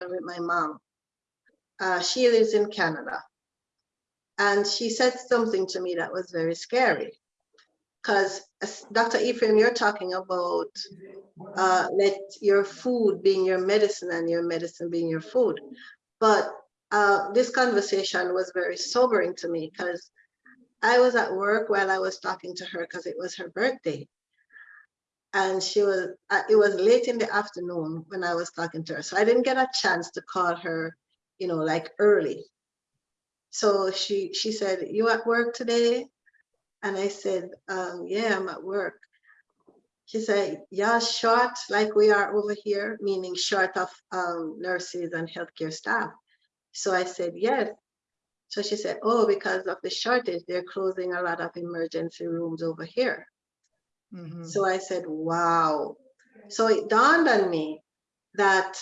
with my mom. Uh, she lives in Canada. And she said something to me that was very scary. Because Dr. Ephraim, you're talking about uh, let your food being your medicine and your medicine being your food. But uh, this conversation was very sobering to me because I was at work while I was talking to her because it was her birthday. And she was, uh, it was late in the afternoon when I was talking to her. So I didn't get a chance to call her, you know, like early. So she, she said, you at work today? And I said, um, yeah, I'm at work. She said, yeah, short like we are over here, meaning short of um, nurses and healthcare staff. So I said, yes. So she said, oh, because of the shortage, they're closing a lot of emergency rooms over here. Mm -hmm. So I said, wow. So it dawned on me that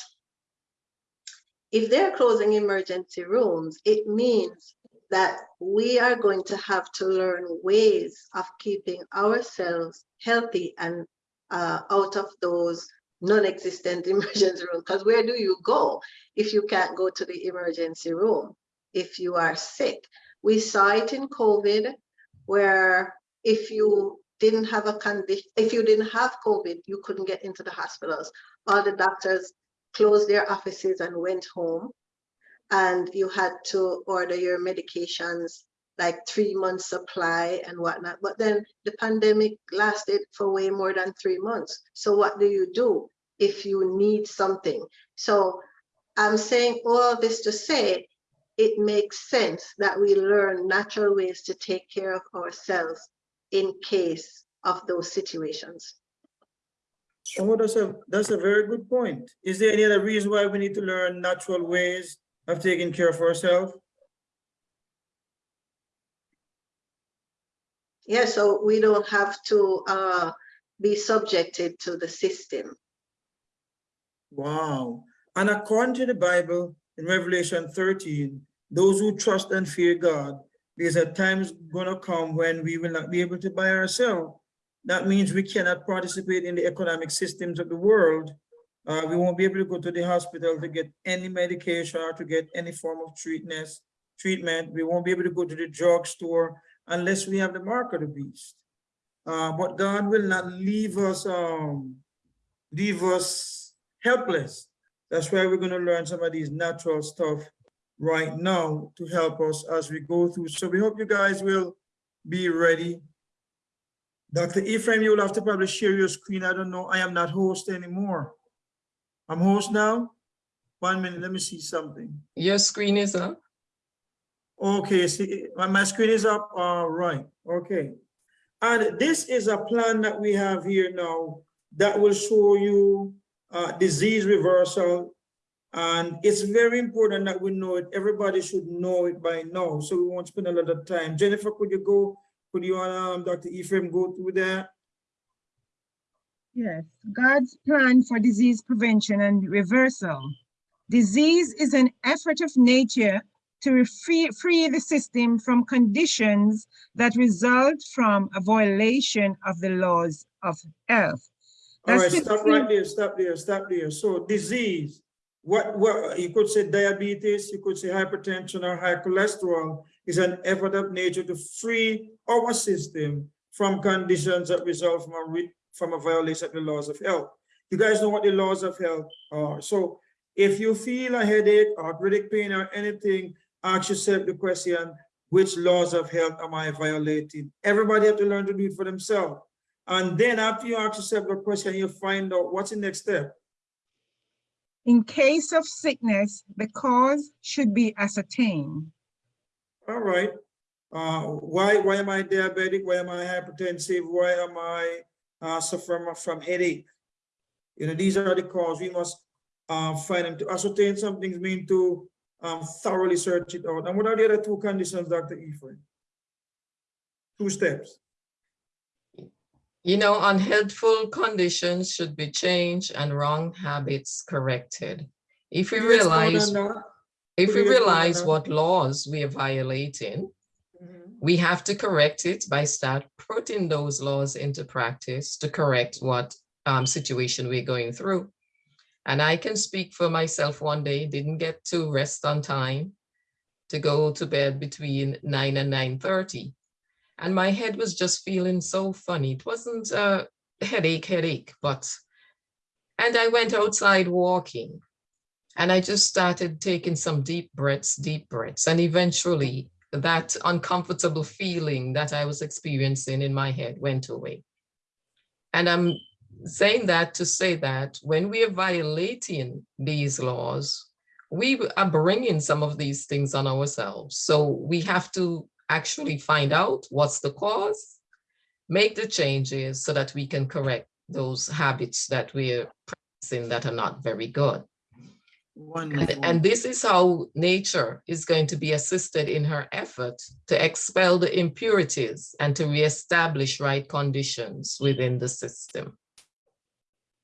if they're closing emergency rooms, it means that we are going to have to learn ways of keeping ourselves healthy and uh, out of those non-existent emergency rooms. Because where do you go if you can't go to the emergency room if you are sick? We saw it in COVID, where if you didn't have a condition, if you didn't have COVID, you couldn't get into the hospitals. All the doctors closed their offices and went home and you had to order your medications like three months supply and whatnot. But then the pandemic lasted for way more than three months. So what do you do if you need something? So I'm saying all this to say, it makes sense that we learn natural ways to take care of ourselves in case of those situations. Oh, that's a that's a very good point. Is there any other reason why we need to learn natural ways of taking care of ourselves? Yeah, so we don't have to uh, be subjected to the system. Wow. And according to the Bible, in Revelation 13, those who trust and fear God, there's a times going to come when we will not be able to buy ourselves. That means we cannot participate in the economic systems of the world. Uh, we won't be able to go to the hospital to get any medication or to get any form of treatment. Treatment. We won't be able to go to the drugstore unless we have the mark of the beast. Uh, but God will not leave us um, leave us helpless. That's why we're going to learn some of these natural stuff right now to help us as we go through. So we hope you guys will be ready. Dr. Ephraim, you will have to probably share your screen. I don't know. I am not host anymore. I'm host now. One minute, let me see something. Your screen is up. Okay, see, my screen is up. All right, okay. And this is a plan that we have here now that will show you uh, disease reversal. And it's very important that we know it. Everybody should know it by now. So we won't spend a lot of time. Jennifer, could you go, could you and um, Dr. Ephraim go through that? Yes, God's plan for disease prevention and reversal. Disease is an effort of nature to free, free the system from conditions that result from a violation of the laws of health. All right, stop right there, stop there, stop there. So disease, what, what you could say diabetes, you could say hypertension or high cholesterol is an effort of nature to free our system from conditions that result from a, from a violation of the laws of health. You guys know what the laws of health are. So if you feel a headache, or arthritic pain or anything, ask yourself the question, which laws of health am I violating? Everybody have to learn to do it for themselves. And then after you ask yourself the question, you find out what's the next step. In case of sickness, the cause should be ascertained. All right. Uh, why, why am I diabetic? Why am I hypertensive? Why am I uh, suffering from headache? You know, these are the causes. We must uh, find them to ascertain something's mean to um, thoroughly search it out. And what are the other two conditions, Dr. Ephraim? Two steps. You know, unhealthful conditions should be changed and wrong habits corrected. If we realize, if we realize what laws we are violating, mm -hmm. we have to correct it by start putting those laws into practice to correct what um, situation we're going through. And I can speak for myself one day, didn't get to rest on time to go to bed between 9 and 9.30. And my head was just feeling so funny. It wasn't a headache, headache, but, and I went outside walking and I just started taking some deep breaths, deep breaths. And eventually that uncomfortable feeling that I was experiencing in my head went away. And I'm saying that to say that when we are violating these laws, we are bringing some of these things on ourselves. So we have to actually find out what's the cause, make the changes so that we can correct those habits that we're practicing that are not very good. And, Wonderful. and this is how nature is going to be assisted in her effort to expel the impurities and to reestablish right conditions within the system.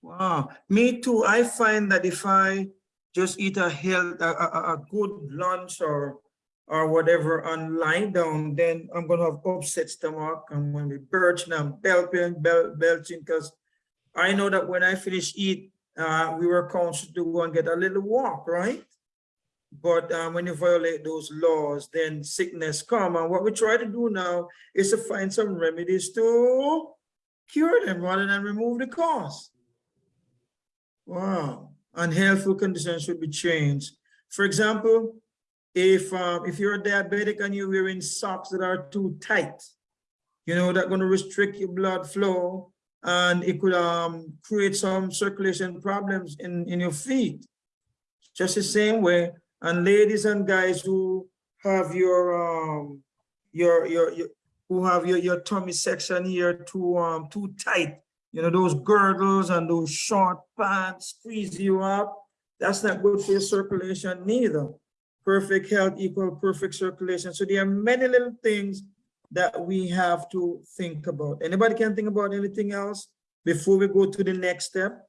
Wow, me too. I find that if I just eat a health, a, a- a good lunch or or whatever and lie down, then I'm gonna have upset stomach. I'm gonna be birching and belching, bel belching, because I know that when I finish eat, uh, we were counseled to go and get a little walk, right? But um, when you violate those laws, then sickness come. And what we try to do now is to find some remedies to cure them rather than remove the cause. Wow, unhealthful conditions should be changed. For example, if um, if you're a diabetic and you're wearing socks that are too tight, you know, that's going to restrict your blood flow and it could um, create some circulation problems in, in your feet. Just the same way, and ladies and guys who have your um your your, your who have your, your tummy section here too um too tight, you know, those girdles and those short pants squeeze you up. That's not good for your circulation neither. Perfect health equal perfect circulation. So there are many little things that we have to think about. Anybody can think about anything else before we go to the next step?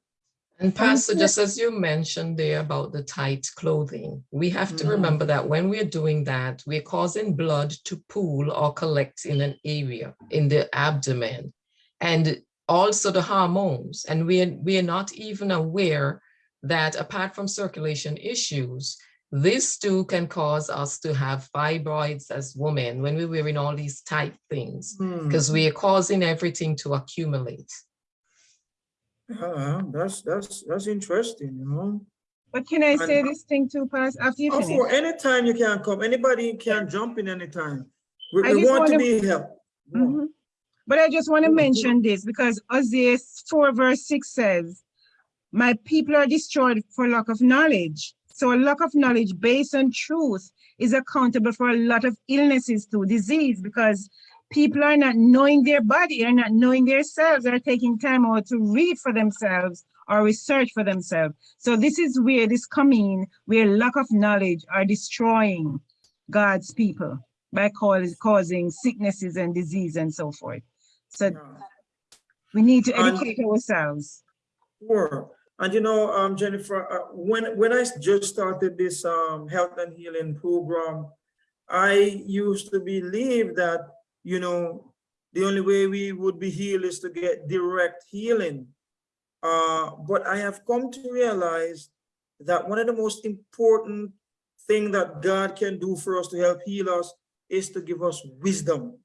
And Pastor, just as you mentioned there about the tight clothing, we have to Mhm. remember that when we're doing that, we're causing blood to pool or collect in an area in the abdomen and also the hormones. And we're, we're not even aware that apart from circulation issues, this too can cause us to have fibroids as women when we're wearing all these tight things Hmm, because we are causing everything to accumulate. uh, that's that's that's interesting, you know. But can I say And- this thing too, Pas, after you Oh, finish? for anytime you can come, anybody can jump in anytime. We, we want to wanna- be helped. Mhm. But I just want to mention this because Isaiah four verse six says, my people are destroyed for lack of knowledge. So a lack of knowledge based on truth is accountable for a lot of illnesses too, disease, because people are not knowing their body, are not knowing themselves, are taking time out to read for themselves or research for themselves. So this is where this coming, in, where lack of knowledge are destroying God's people by cause, causing sicknesses and disease and so forth. So we need to And- educate ourselves. Sure. And you know, um, Jennifer, uh, when when I just started this um, health and healing program, I used to believe that you know the only way we would be healed is to get direct healing. Uh, but I have come to realize that one of the most important thing that God can do for us to help heal us is to give us wisdom.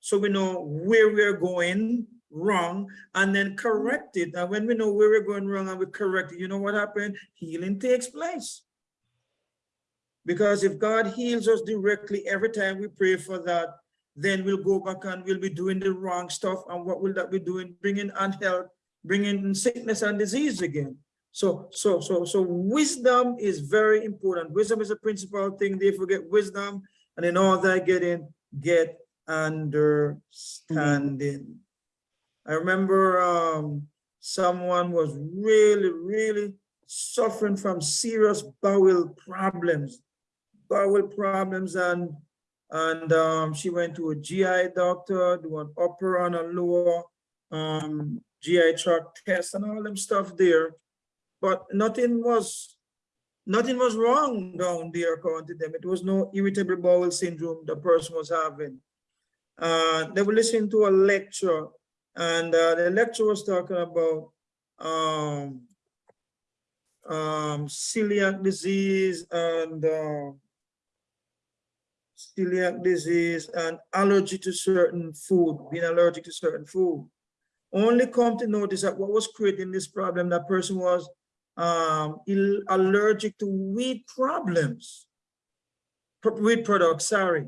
So we know where we're going wrong and then correct it. And when we know where we're going wrong and we correct it, you know what happened? Healing takes place. Because if God heals us directly every time we pray for that, then we'll go back and we'll be doing the wrong stuff. And what will that be doing? Bringing unhealth, bringing sickness and disease again. So, so, so, so wisdom is very important. Wisdom is a principal thing. They forget wisdom, and in all that getting, get understanding. I remember um, someone was really, really suffering from serious bowel problems, bowel problems, and and um, she went to a GI doctor, do an upper and a lower um, GI tract test and all them stuff there, but nothing was nothing was wrong down there according to them. It was no irritable bowel syndrome the person was having. Uh, they were listening to a lecture and uh, the lecturer was talking about um, um, celiac disease and uh, celiac disease and allergy to certain food, being allergic to certain food. Only come to notice that what was creating this problem, that person was um, allergic to wheat problems. Pro- Wheat products, sorry,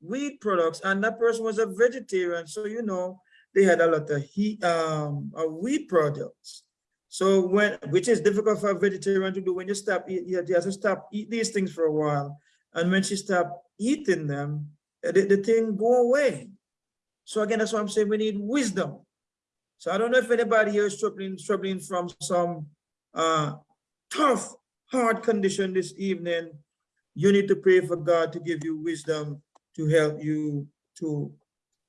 wheat products, and that person was a vegetarian, so you know, they had a lot of heat, um, uh, wheat products. So when, which is difficult for a vegetarian to do, when you stop, you have to stop eat these things for a while. And when she stop eating them, uh, the, the thing go away. So again, that's why I'm saying we need wisdom. So I don't know if anybody here is struggling, struggling from some uh, tough, hard condition this evening. You need to pray for God to give you wisdom to help you to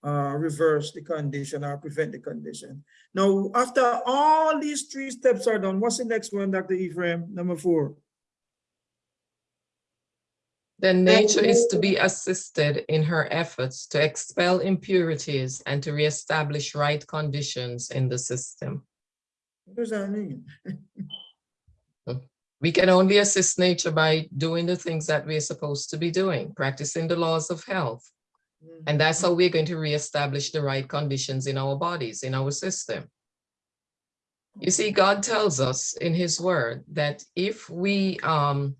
uh, reverse the condition or prevent the condition. Now, after all these three steps are done, what's the next one, Dr. Ephraim? Number four. Then nature is to be assisted in her efforts to expel impurities and to reestablish right conditions in the system. What does that mean? We can only assist nature by doing the things that we're supposed to be doing, practicing the laws of health. And that's how we're going to reestablish the right conditions in our bodies, in our system. You see, God tells us in his word that if we um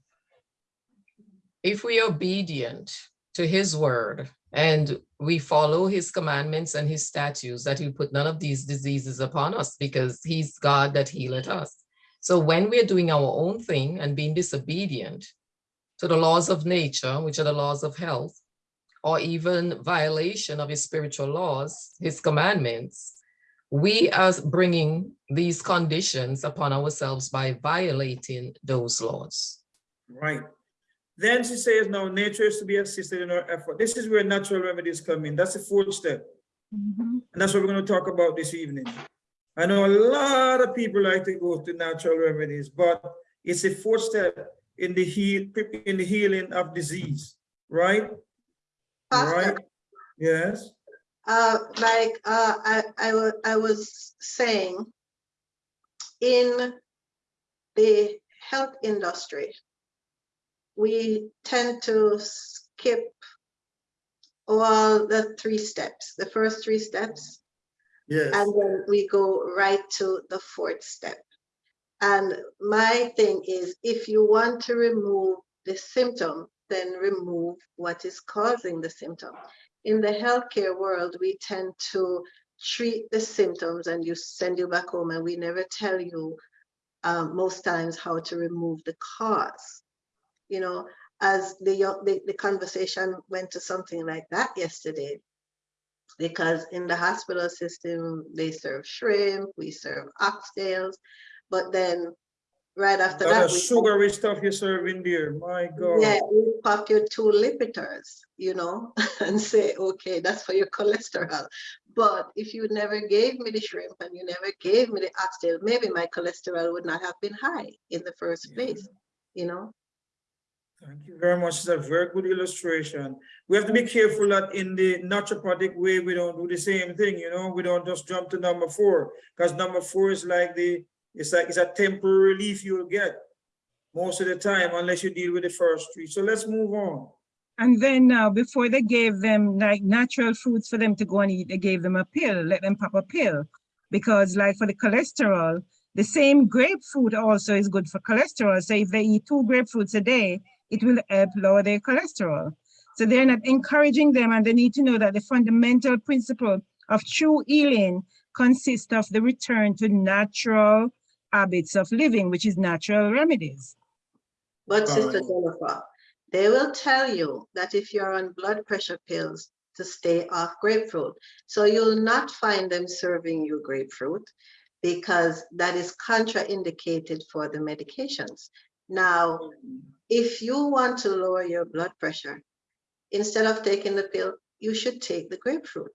if we are obedient to his word and we follow his commandments and his statutes, that he'll put none of these diseases upon us because he's God that healeth us. So when we're doing our own thing and being disobedient to the laws of nature, which are the laws of health, or even violation of his spiritual laws, his commandments, we are bringing these conditions upon ourselves by violating those laws. Right. Then she says, now nature is to be assisted in our effort. This is where natural remedies come in. That's the fourth step. Mhm. And that's what we're going to talk about this evening. I know a lot of people like to go to natural remedies, but it's a fourth step in the heal in the healing of disease, right? Pastor, Right? Yes. uh, like, uh, I, I I was saying, in the health industry, we tend to skip all the three steps, the first three steps, Yes. and then we go right to the fourth step. And my thing is, if you want to remove the symptom, then remove what is causing the symptom. In the healthcare world, we tend to treat the symptoms and you send you back home and we never tell you um, most times how to remove the cause. You know, as the, the, the conversation went to something like that yesterday, because in the hospital system, they serve shrimp, we serve oxtails, but then right after that. we- sugary stuff you serve in there, my god Yeah, you pop your two Lipitors, you know, and say, okay, that's for your cholesterol. But if you never gave me the shrimp and you never gave me the oxtail, maybe my cholesterol would not have been high in the first place, you know? Thank you very much. It's a very good illustration. We have to be careful that in the naturopathic way, we don't do the same thing, you know, we don't just jump to number four. Because number four is like the, it's like, it's a temporary relief you'll get most of the time unless you deal with the first three. So let's move on. And then now, before they gave them like natural foods for them to go and eat, they gave them a pill, let them pop a pill. Because like for the cholesterol, the same grapefruit also is good for cholesterol. So if they eat two grapefruits a day, it will help lower their cholesterol. So they're not encouraging them and they need to know that the fundamental principle of true healing consists of the return to natural habits of living, which is natural remedies. But Sister Jennifer, they will tell you that if you're on blood pressure pills, to stay off grapefruit. So you'll not find them serving you grapefruit because that is contraindicated for the medications. Now, if you want to lower your blood pressure, instead of taking the pill, you should take the grapefruit.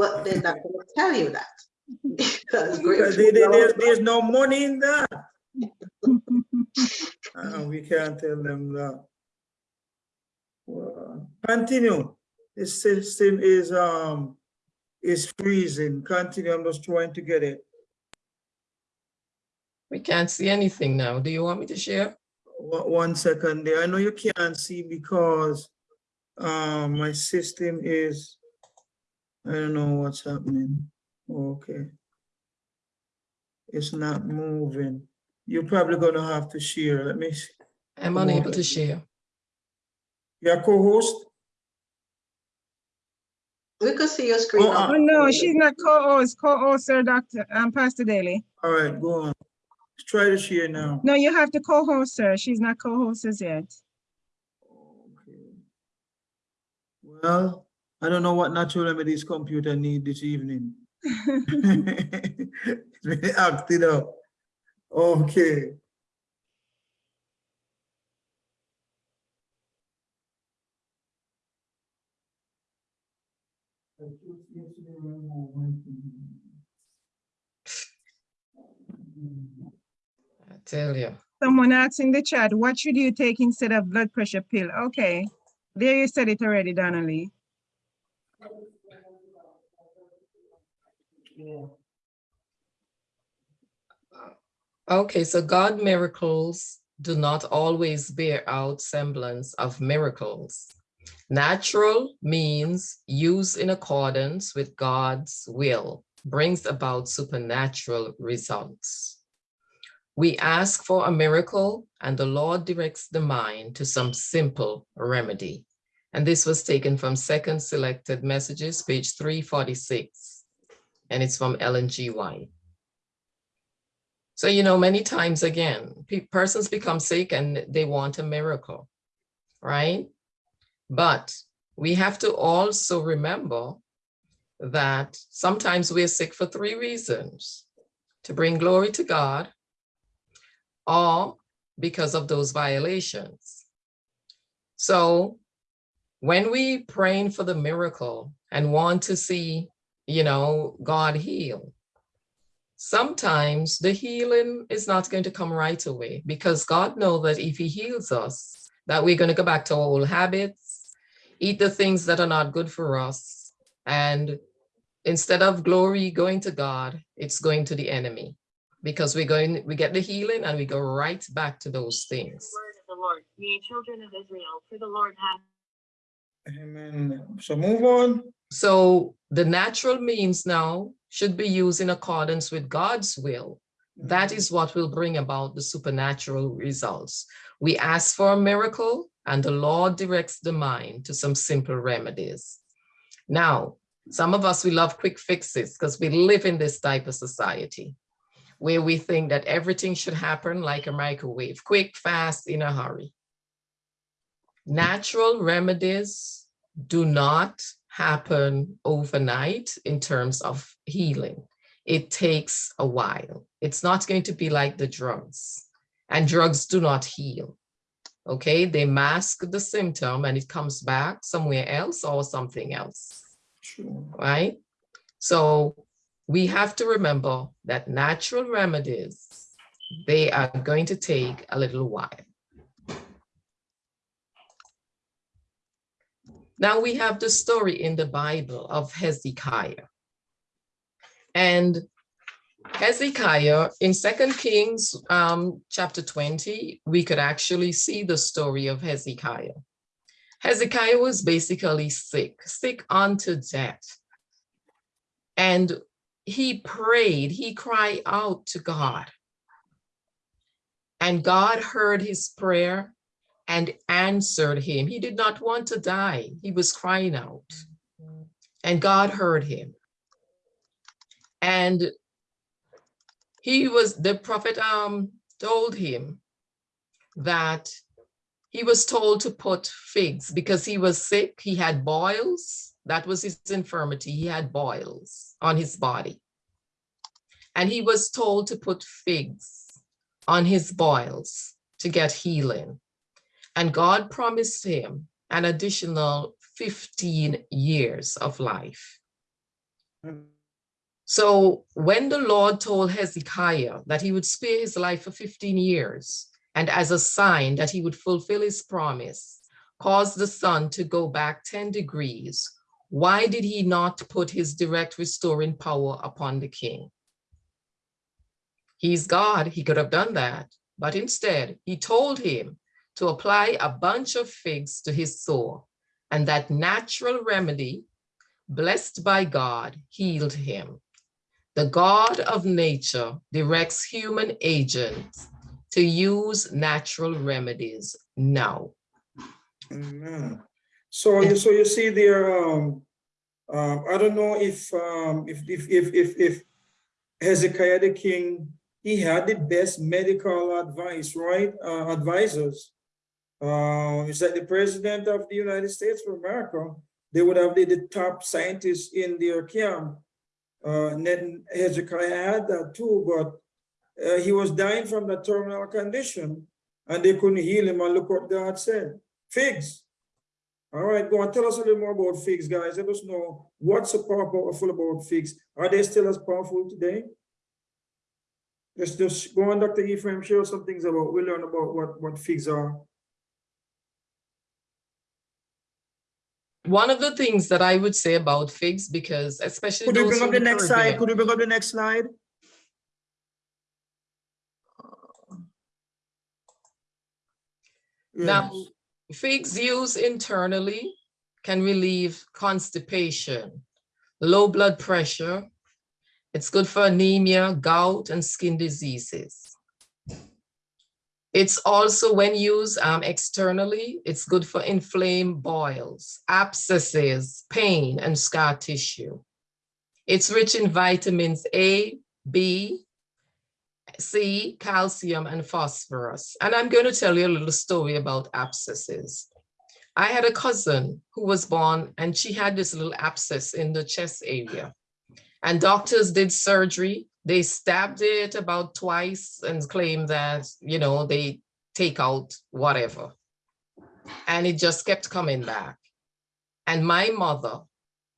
But they're not going to tell you that. Because There- grapefruit there- there's, there's no money in that. Uh, we can't tell them that. Well, Continue. The system is, um, is freezing. Continue. I'm just trying to get it. We can't see anything now. Do you want me to share? One one second there. I know you can't see because um, my system is, I don't know what's happening. Okay. It's not moving. You're probably gonna have to share. Let me, see. I'm Come unable on. to share. your co-host? We could see your screen. Oh, uh, Oh, no, she's not co-host, co-host, sir, Dr. Um, Pastor Daly. All right, go on. Let's try to share now. No, you have to co-host, sir. She's not co-host as yet. Okay. Well, I don't know what natural remedies computer need this evening. It's really acted up. Okay. I tell you. Someone asked in the chat, what should you take instead of blood pressure pill? Okay, there you said it already, Donnelly. Okay, so God miracles do not always bear out semblance of miracles. Natural means used in accordance with God's will, brings about supernatural results. We ask for a miracle and the Lord directs the mind to some simple remedy. And this was taken from Second Selected Messages, page 346. And it's from Ellen G. White. So, you know, many times again, pe- persons become sick and they want a miracle, right? But we have to also remember that sometimes we're sick for three reasons to bring glory to God or because of those violations. So when we praying for the miracle and want to see, you know, God heal, sometimes the healing is not going to come right away because God knows that if he heals us, that we're going to go back to our old habits, eat the things that are not good for us. And instead of glory going to God, it's going to the enemy because we're going, we get the healing and we go right back to those things. word of the Lord, ye children of Israel, for the Lord hath Amen. So move on. So the natural means now should be used in accordance with God's will. That mm-hmm. is what will bring about the supernatural results. We ask for a miracle and the Lord directs the mind to some simple remedies. Now, some of us, we love quick fixes because we live in this type of society where we think that everything should happen like a microwave, quick, fast, in a hurry. Natural remedies do not happen overnight in terms of healing. It takes a while. It's not going to be like the drugs and drugs do not heal. Okay, they mask the symptom and it comes back somewhere else or something else, Sure. right? So we have to remember that natural remedies, they are going to take a little while. Now we have the story in the Bible of Hezekiah. And Hezekiah in Second Kings um, chapter 20, we could actually see the story of Hezekiah. Hezekiah was basically sick, sick unto death. And he prayed, he cried out to God. And God heard his prayer and answered him. He did not want to die. He was crying out. And God heard him. And he was, the prophet um, told him that he was told to put figs because he was sick. He had boils. That was his infirmity. He had boils on his body. And he was told to put figs on his boils to get healing. And God promised him an additional 15 years of life. So when the Lord told Hezekiah that he would spare his life for 15 years, and as a sign that he would fulfill his promise, cause the sun to go back 10 degrees, why did he not put his direct restoring power upon the king? He's God, he could have done that. But instead, he told him to apply a bunch of figs to his sore. And that natural remedy, blessed by God, healed him. The God of nature directs human agents to use natural remedies now. Amen. So so you see there, um, um, I don't know if, um, if, if, if, if, if Hezekiah the king, he had the best medical advice, right? Uh, advisors. Uh, is that the president of the United States of America? They would have the, the top scientists in their camp. Uh, and then Hezekiah had that too, but uh, he was dying from the terminal condition and they couldn't heal him. And look what God said, figs. All right, go on, tell us a little more about figs, guys. Let us know what's so powerful about figs. Are they still as powerful today? Let's just go on, Dr. Ephraim, share some things about, we learn about what, what figs are. One of the things that I would say about figs, because especially Could you bring up the next slide? Could you bring up the next slide? Uh, now, Yes. figs used internally can relieve constipation, low blood pressure. It's good for anemia, gout, and skin diseases. It's also when used um, externally, it's good for inflamed boils, abscesses, pain, and scar tissue. It's rich in vitamins A, B, C, calcium, and phosphorus. And I'm going to tell you a little story about abscesses. I had a cousin who was born and she had this little abscess in the chest area. And doctors did surgery. They stabbed it about twice and claimed that, you know, they take out whatever. And it just kept coming back. And my mother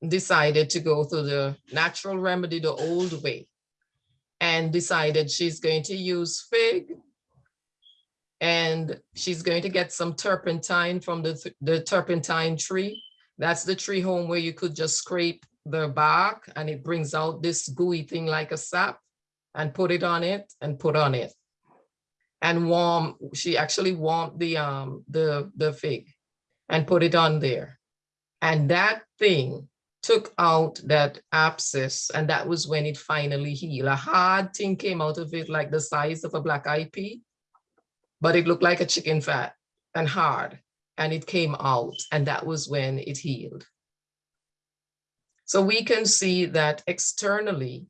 decided to go through the natural remedy the old way and decided she's going to use fig and she's going to get some turpentine from the, th- the turpentine tree. That's the tree home where you could just scrape the bark and it brings out this gooey thing like a sap and put it on it and put on it. And warm, she actually warmed the um the the fig and put it on there. And that thing took out that abscess and that was when it finally healed. A hard thing came out of it like the size of a black eyed pea, but it looked like a chicken fat and hard and it came out and that was when it healed. So we can see that externally,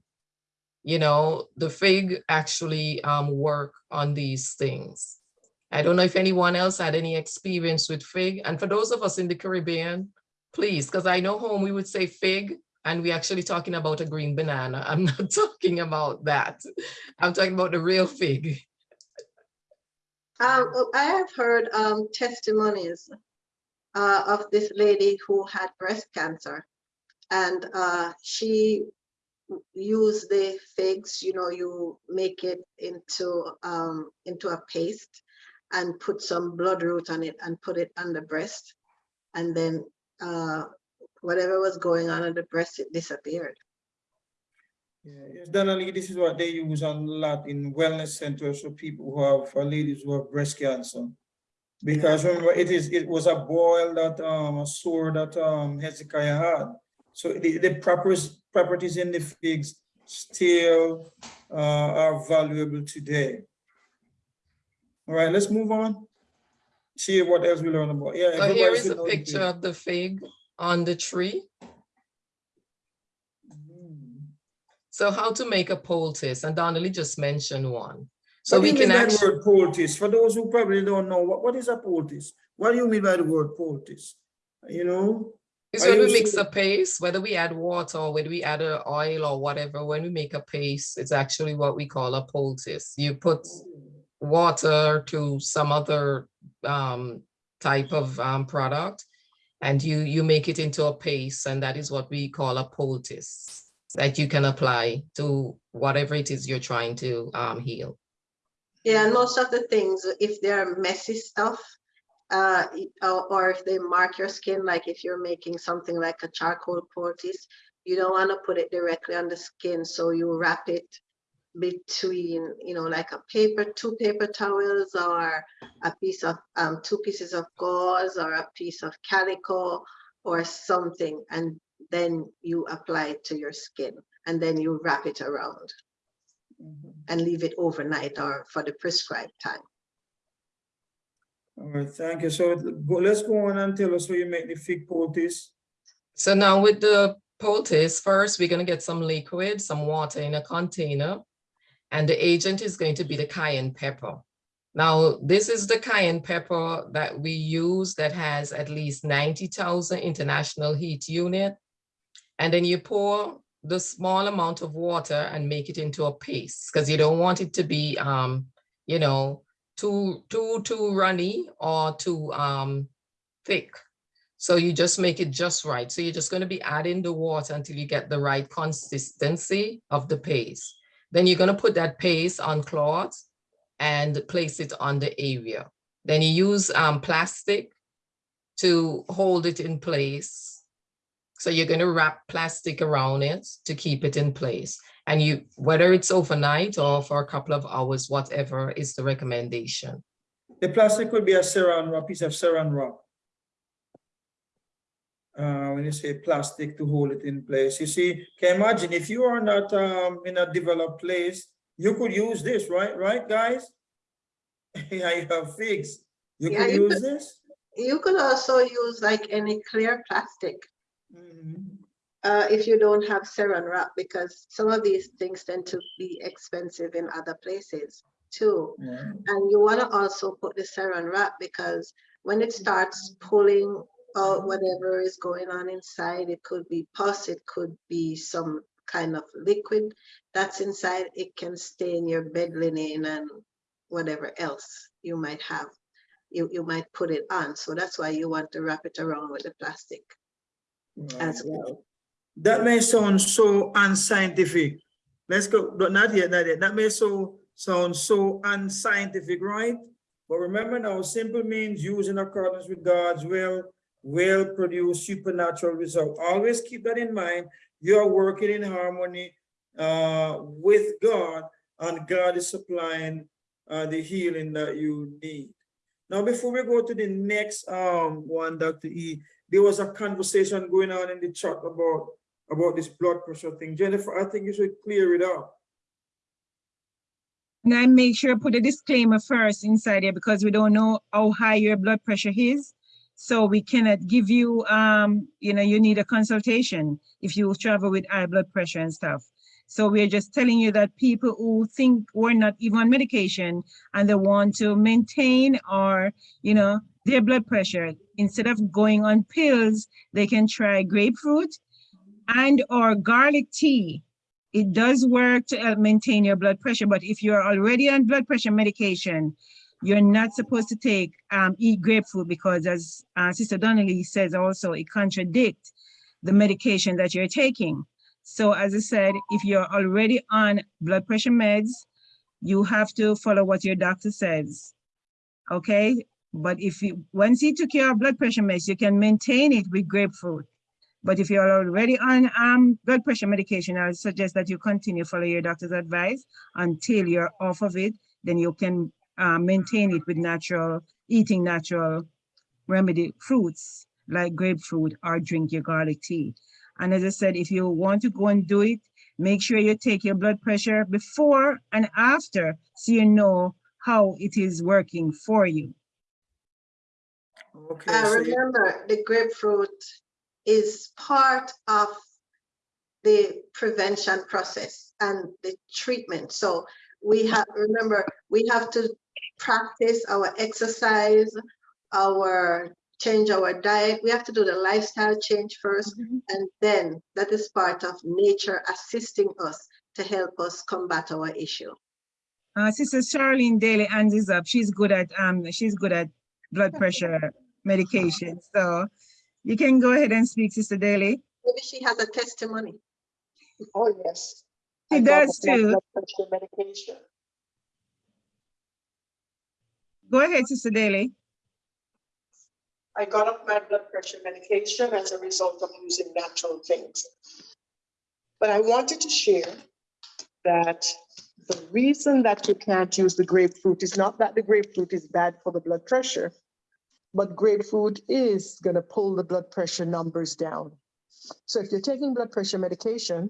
you know, the fig actually um, work on these things. I don't know if anyone else had any experience with fig. And for those of us in the Caribbean, please, because I know home we would say fig and we actually talking about a green banana. I'm not talking about that. I'm talking about the real fig. Um, I have heard um, testimonies uh, of this lady who had breast cancer. And uh, she used the figs, you know, you make it into um, into a paste and put some bloodroot on it and put it on the breast. And then uh, whatever was going on in the breast, it disappeared. Yeah, generally, this is what they use a lot in wellness centers for people who have, for ladies who have breast cancer. Because remember, it is, it was a boil that, um, a sore that, um, Hezekiah had. So the, the proper properties in the figs still, uh, are valuable today. All right, let's move on. See what else we learn about. Yeah. So here is a picture of the fig on the tree. Mhm. So how to make a poultice, and Donnelly just mentioned one. So What we can actually, word poultice? For those who probably don't know, what, what is a poultice? What do you mean by the word poultice? You know? It's are when we mix sure- a paste, whether we add water or whether we add a oil or whatever, when we make a paste, it's actually what we call a poultice. You put water to some other um, type of um, product and you, you make it into a paste and that is what we call a poultice that you can apply to whatever it is you're trying to um, heal. Yeah, and most of the things, if they're messy stuff, uh, or, if they mark your skin, like if you're making something like a charcoal poultice, you don't want to put it directly on the skin, so you wrap it between, you know, like a paper, two paper towels or a piece of, um, two pieces of gauze or a piece of calico or something, and then you apply it to your skin and then you wrap it around and leave it overnight or for the prescribed time. All right, thank you. So let's go on and tell us how you make the fig poultice. So now with the poultice, first, we're gonna get some liquid, some water in a container. And the agent is going to be the cayenne pepper. Now, this is the cayenne pepper that we use that has at least ninety thousand international heat unit. And then you pour the small amount of water and make it into a paste, because you don't want it to be, um, you know, too, too, too runny or too, um, thick. So you just make it just right. So you're just going to be adding the water until you get the right consistency of the paste. Then you're going to put that paste on cloth and place it on the area. Then you use um, plastic to hold it in place. So you're going to wrap plastic around it to keep it in place. And you, whether it's overnight or for a couple of hours, whatever is the recommendation. The plastic could be a saran wrap, piece of saran wrap. Uh, when you say plastic to hold it in place, you see, can imagine if you are not um in a developed place, you could use this, right? Right, guys? Yeah, you have figs. You Yeah, could you use this? You could also use like any clear plastic Mhm. Uh, if you don't have saran wrap, because some of these things tend to be expensive in other places too. Yeah. And you want to also put the saran wrap because when it starts pulling out whatever is going on inside, it could be pus, it could be some kind of liquid that's inside. It can stain your bed linen and whatever else you might have. You, you might put it on. So that's why you want to wrap it around with the plastic as well. That may sound so unscientific. Let's go, not yet, not yet. That may so sound so unscientific, right? But remember now, simple means used in accordance with God's will, will produce supernatural result. Always keep that in mind. You are working in harmony uh, with God, and God is supplying uh, the healing that you need. Now, before we go to the next um, one, Dr. E, there was a conversation going on in the chat about about this blood pressure thing. Jennifer, I think you should clear it up. And I make sure I put a disclaimer first inside here because we don't know how high your blood pressure is. So we cannot give you, um, you know, you need a consultation if you travel with high blood pressure and stuff. So we're just telling you that people who think we're not even on medication and they want to maintain or, you know, their blood pressure, instead of going on pills, they can try grapefruit and or garlic tea it does work to help maintain your blood pressure, but if you're already on blood pressure medication, you're not supposed to take, um, eat grapefruit because as uh, Sister Donnelly says also, it contradicts the medication that you're taking. So as I said, if you're already on blood pressure meds, you have to follow what your doctor says. Okay, but if you, once you took your blood pressure meds, you can maintain it with grapefruit. But if you're already on um, blood pressure medication, I would suggest that you continue follow your doctor's advice until you're off of it. Then you can uh, maintain it with natural, eating natural remedy fruits like grapefruit or drink your garlic tea. And as I said, if you want to go and do it, make sure you take your blood pressure before and after so you know how it is working for you. Okay, Uh, so remember, the grapefruit is part of the prevention process and the treatment. So we have, remember, we have to practice our exercise, our change our diet. We have to do the lifestyle change first, and then that is part of nature assisting us to help us combat our issue. Uh, Sister Charlene Daly hands is up. She's good at um she's good at blood pressure medication. So you can go ahead and speak, Sister Daly. Maybe she has a testimony. Oh, yes. She I does the too. blood pressure Medication. Go ahead, Sister Daly. I got off my blood pressure medication as a result of using natural things. But I wanted to share that The reason that you can't use the grapefruit is not that the grapefruit is bad for the blood pressure, but grapefruit is going to pull the blood pressure numbers down. So if you're taking blood pressure medication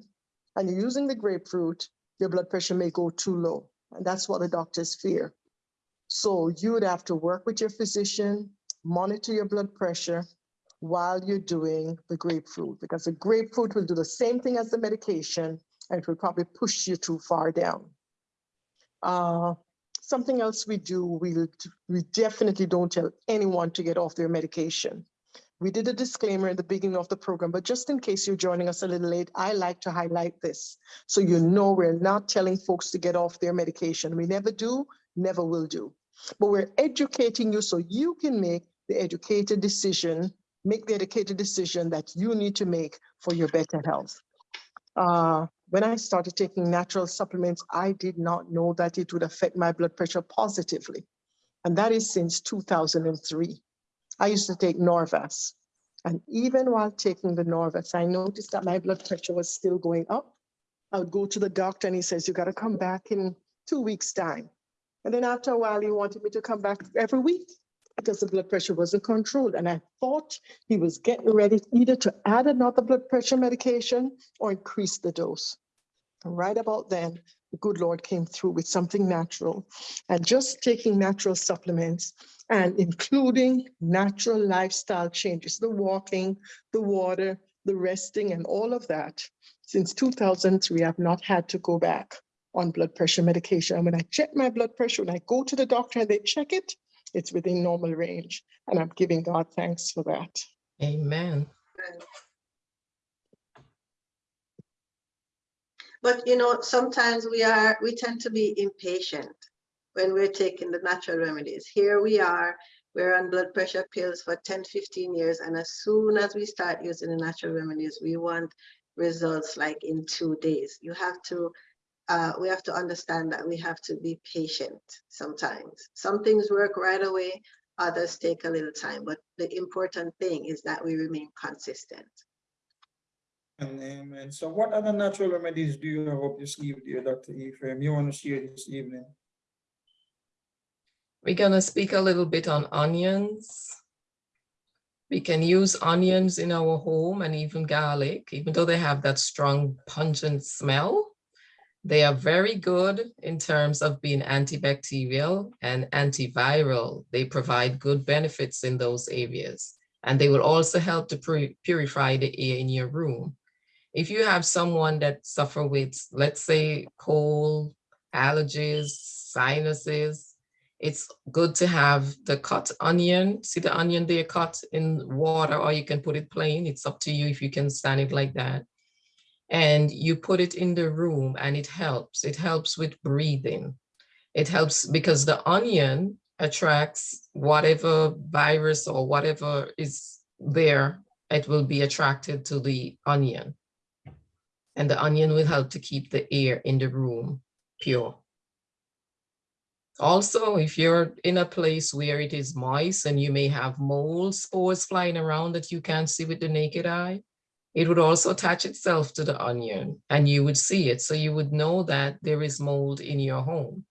and you're using the grapefruit, your blood pressure may go too low. And that's what the doctors fear. So you would have to work with your physician, monitor your blood pressure while you're doing the grapefruit, because the grapefruit will do the same thing as the medication and it will probably push you too far down. Uh, something else we do, we, we definitely don't tell anyone to get off their medication. We did a disclaimer in the beginning of the program, but just in case you're joining us a little late, I like to highlight this. So you know we're not telling folks to get off their medication. We never do, never will do. But we're educating you so you can make the educated decision, make the educated decision that you need to make for your better health. Uh, when I started taking natural supplements, I did not know that it would affect my blood pressure positively. And that is since 2003. I used to take Norvasc. And even while taking the Norvasc, I noticed that my blood pressure was still going up. I would go to the doctor and he says, you got to come back in two weeks' time. And then after a while, he wanted me to come back every week because the blood pressure wasn't controlled. And I thought he was getting ready either to add another blood pressure medication or increase the dose. Right about then, the good Lord came through with something natural. And just taking natural supplements and including natural lifestyle changes, the walking, the water, the resting, and all of that. Since 2003, I've not had to go back on blood pressure medication. And when I check my blood pressure, when I go to the doctor and they check it, it's within normal range. And I'm giving God thanks for that. Amen. But you know, sometimes we are, we tend to be impatient when we're taking the natural remedies. Here we are, we're on blood pressure pills for 10, 15 years. And as soon as we start using the natural remedies, we want results like in two days. You have to, uh, we have to understand that we have to be patient sometimes. Some things work right away, others take a little time. But the important thing is that we remain consistent. And. So what other natural remedies do you have up your sleeve, dear Dr. Ephraim, you want to share this evening? We're gonna speak a little bit on onions. We can use onions in our home and even garlic, even though they have that strong pungent smell. They are very good in terms of being antibacterial and antiviral. They provide good benefits in those areas. And they will also help to purify the air in your room. If you have someone that suffer with, let's say, cold, allergies, sinuses, it's good to have the cut onion. See the onion there cut in water, or you can put it plain. It's up to you if you can stand it like that. And you put it in the room and it helps. It helps with breathing. It helps because the onion attracts whatever virus or whatever is there, it will be attracted to the onion. And the onion will help to keep the air in the room pure. Also, if you're in a place where it is moist and you may have mold spores flying around that you can't see with the naked eye, it would also attach itself to the onion and you would see it. So you would know that there is mold in your home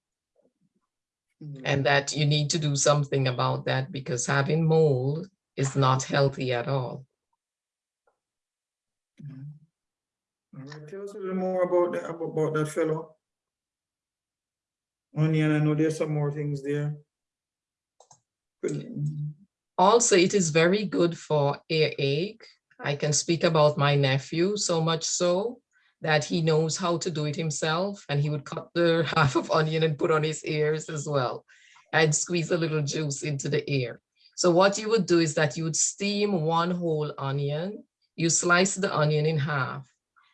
and that you need to do something about that because having mold is not healthy at all. Mhm. Tell us a little more about that, about that fellow. Onion, I know there's some more things there. Also, it is very good for earache. I can speak about my nephew so much so that he knows how to do it himself and he would cut the half of onion and put on his ears as well and squeeze a little juice into the ear. So what you would do is that you would steam one whole onion, you slice the onion in half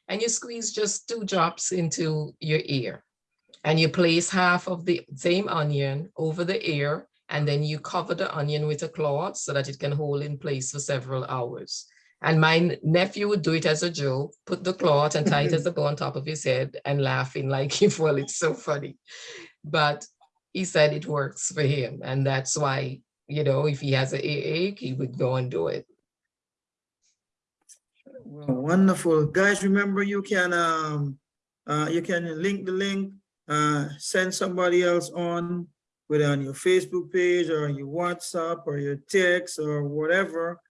and you squeeze just two drops into your ear. And you place half of the same onion over the ear and then you cover the onion with a cloth so that it can hold in place for several hours. And my nephew would do it as a joke, put the cloth and tie it as a bow on top of his head and laughing like, well, it's so funny. But he said it works for him. And that's why, you know, if he has an ache, he would go and do it. Well, wonderful. Guys, remember you can, um, uh, you can link the link uh, send somebody else on, whether on your Facebook page or your WhatsApp or your text or whatever.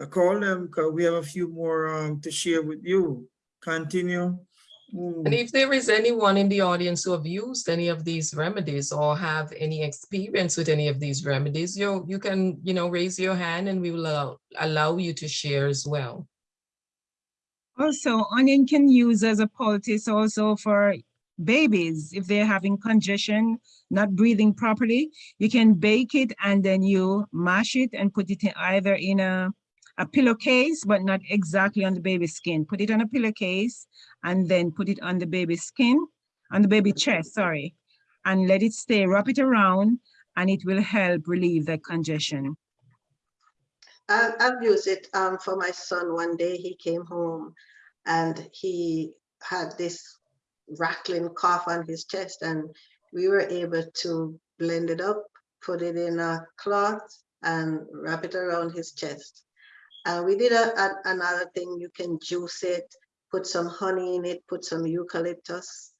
Uh, call them because we have a few more um, to share with you. Continue. Mm. And if there is anyone in the audience who have used any of these remedies or have any experience with any of these remedies, you, you can, you know, raise your hand and we will allow, allow you to share as well. Also, onion can use as a poultice also for babies if they're having congestion, not breathing properly. You can bake it and then you mash it and put it in either in a, a pillowcase, but not exactly on the baby's skin. Put it on a pillowcase and then put it on the baby's skin, on the baby chest, sorry, and let it stay, wrap it around, and it will help relieve the congestion. I've used it um, for my son. One day he came home and he had this rattling cough on his chest and we were able to blend it up, put it in a cloth and wrap it around his chest. And we did a, a- another thing, you can juice it, put some honey in it, put some eucalyptus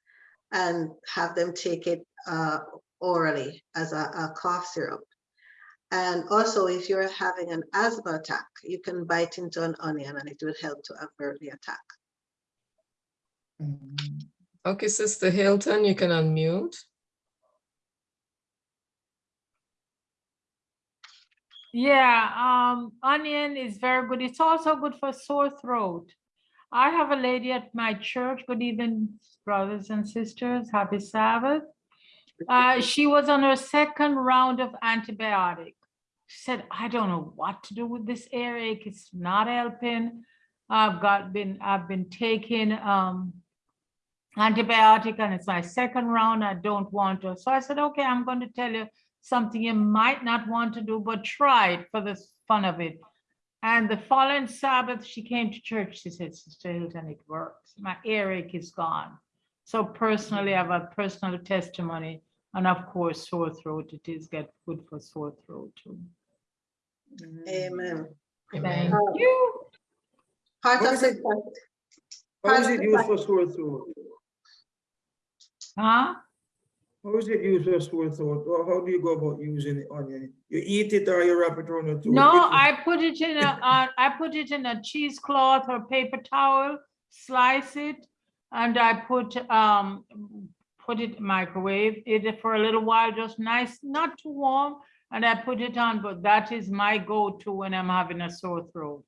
and have them take it uh, orally as a, a cough syrup. And also, if you're having an asthma attack, you can bite into an onion and it will help to avert the attack. Okay, Sister Hilton, you can unmute. Yeah, um, onion is very good. It's also good for sore throat. I have a lady at my church. Good evening, brothers and sisters. Happy Sabbath. Uh, she was on her second round of antibiotic. She said, I don't know what to do with this earache. It's not helping. I've got been, I've been taking um antibiotic and it's my second round. I don't want to. So I said, okay, I'm going to tell you something you might not want to do, but try it for the fun of it. And the following Sabbath, she came to church. She said, Sister Hilton, it works. My earache is gone. So personally, I have a personal testimony. And of course, sore throat, it is get good for sore throat too. Amen. Thank you. Part What of the, it? How is it used for sore throat? Huh? How is it used for sore throat? Or how do you go about using the onion? You eat it or you wrap it around your throat? No, I put it in a, uh, I put it in a cheesecloth or paper towel, slice it, and I put, um, put it microwave it for a little while, just nice, not too warm, and I put it on, but that is my go-to when I'm having a sore throat.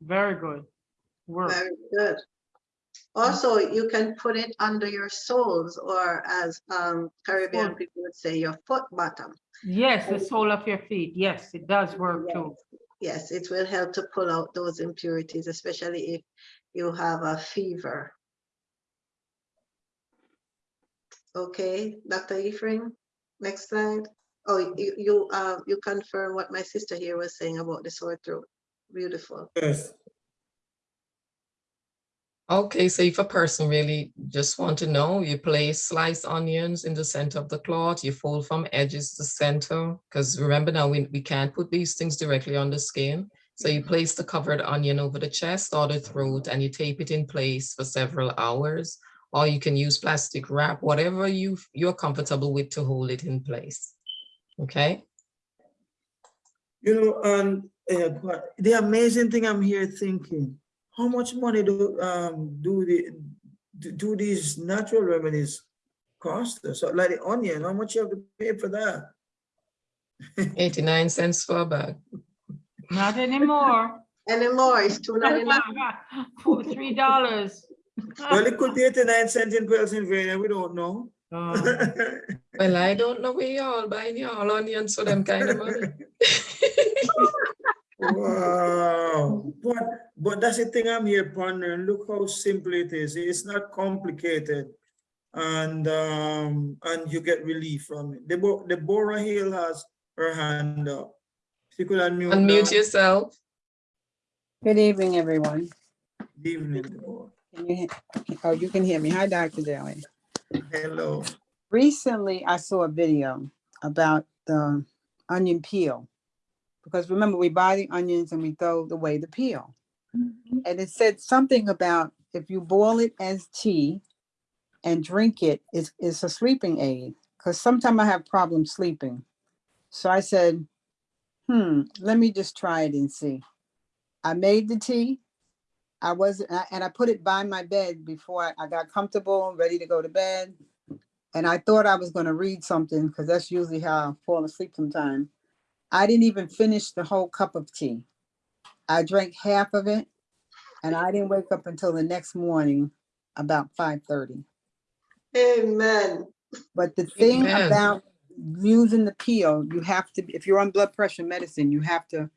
Very good. Work. very good. Also, you can put it under your soles or as um, Caribbean Foot. people would say, your foot bottom. Yes, the sole of your feet. Yes, it does work too. Yes, it will help to pull out those impurities, especially if you have a fever. Okay, Dr. Ephraim, next slide. Oh, you, you, uh, you confirm what my sister here was saying about the sore throat. Beautiful. Yes. Okay, so if a person really just want to know, you place sliced onions in the center of the cloth, you fold from edges to center, because remember now, we, we can't put these things directly on the skin. So you place the covered onion over the chest or the throat and you tape it in place for several hours. Or you can use plastic wrap, whatever you, you're comfortable with to hold it in place. Okay? You know, and uh, the amazing thing I'm here thinking, how much money do um do the do- do these natural remedies cost us? So Like the onion, how much you have to pay for that? 89 cents for a bag. Not anymore. Anymore, it's two ninety-nine. For three dollars. Well, it could be 89 cents in Pennsylvania, we don't know. Uh, Well, I don't know where y'all buying y'all onions for them kind of money. Wow, but, but that's the thing I'm here pondering, look how simple it is, it's not complicated. And, um, and you get relief from it. Deborah, Deborah Hill has her hand up. She could unmute. Unmute now. yourself. Good evening, everyone. Good Evening, Deborah. Can you, oh, you can hear me. Hi, Dr. Daly. Hello. Recently, I saw a video about the onion peel. Because remember, we buy the onions and we throw away the peel. And it said something about if you boil it as tea and drink it. It's, it's a sleeping aid because sometimes I have problems sleeping. So I said, hmm, let me just try it and see. I made the tea. I was, and I- and I put it by my bed before I- I got comfortable, and ready to go to bed. And I thought I was gonna read something because that's usually how I fall asleep sometimes. I didn't even finish the whole cup of tea. I drank half of it and I didn't wake up until the next morning about five thirty. Amen. But the thing Amen. about using the peel, you have to, if you're on blood pressure medicine, you have to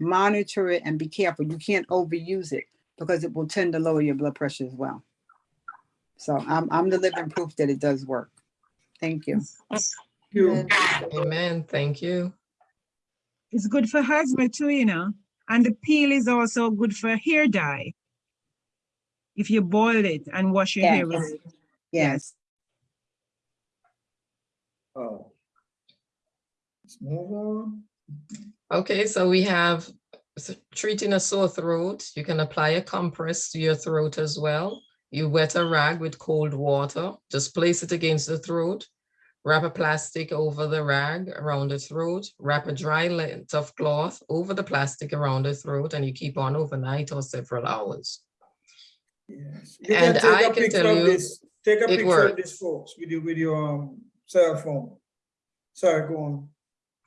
monitor it and be careful. You can't overuse it because it will tend to lower your blood pressure as well. So I'm, I'm the living proof that it does work. Thank you. Thank You, Amen. Amen. Thank you. It's good for asthma too, you know, and the peel is also good for hair dye. If you boil it and wash your hair with it. Yes. oh. Let's move on. Okay, so we have treating a sore throat. You can apply a compress to your throat as well. You wet a rag with cold water, just place it against the throat. Wrap a plastic over the rag around the throat, wrap a dry length of cloth over the plastic around the throat, and you keep on overnight or several hours. Yes. You can And take I can tell you this, take a picture of this folks with your, with your um cell phone. Sorry, go on.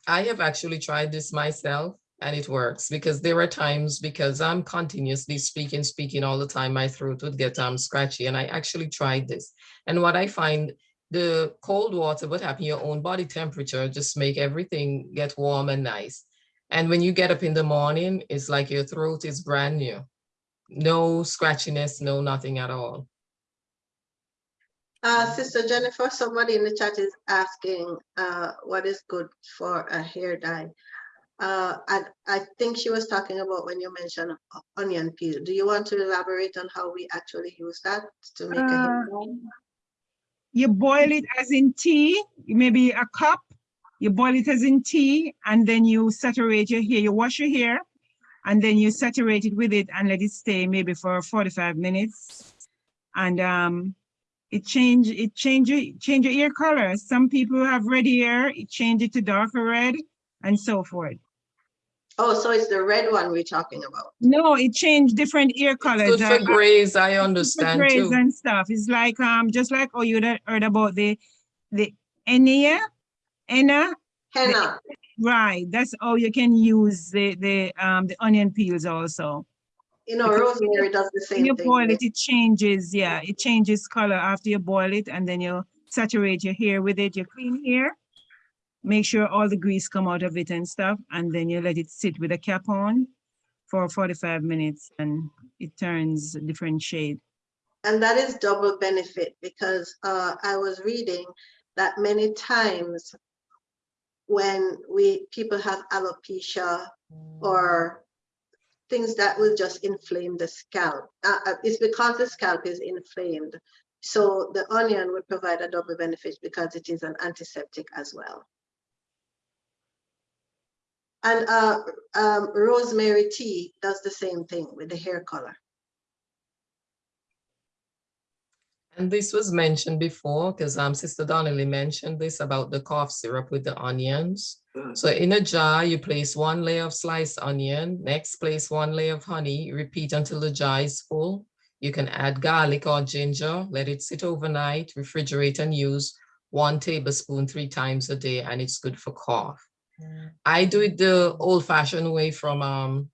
I have actually tried this myself and it works because there are times because I'm continuously speaking, speaking all the time, my throat would get um scratchy and I actually tried this. And what I find, the cold water would happen your own body temperature, just make everything get warm and nice. And when you get up in the morning, it's like your throat is brand new. No scratchiness, no nothing at all. Uh, Sister Jennifer, somebody in the chat is asking, uh, what is good for a hair dye? Uh, and I think she was talking about when you mentioned onion peel. Do you want to elaborate on how we actually use that to make a hair Uh, dye? You boil it as in tea, maybe a cup. You boil it as in tea and then you saturate your hair, you wash your hair. And then you saturate it with it and let it stay maybe for forty-five minutes. And um, it change, it change, your- change your ear color. Some people have red hair, it change it to darker red and so forth. Oh, so it's the red one we're talking about. No, it changed different ear colors. Good I- for I- grays, I for understand grays too. And stuff. It's like, um, just like, oh, you heard heard about the, the Enia, Enna, Henna, right? That's how you can use the, the, um, the onion peels also. you know, Because rosemary does the When same you thing. boil it, it changes, yeah, it changes color after you boil it and then you saturate your hair with it, your clean hair. Make sure all the grease come out of it and stuff, and then you let it sit with a cap on for forty-five minutes and it turns a different shade. And that is double benefit because uh, I was reading that many times when we, people have alopecia or things that will just inflame the scalp, uh, uh, it's because the scalp is inflamed. So the onion would provide a double benefit because it is an antiseptic as well. And uh, um, rosemary tea does the same thing with the hair color. And this was mentioned before, because um, Sister Donnelly mentioned this about the cough syrup with the onions. So in a jar, you place one layer of sliced onion, next place one layer of honey, repeat until the jar is full. You can add garlic or ginger, let it sit overnight, refrigerate and use one tablespoon three times a day, and it's good for cough. I do it the old fashioned way from um,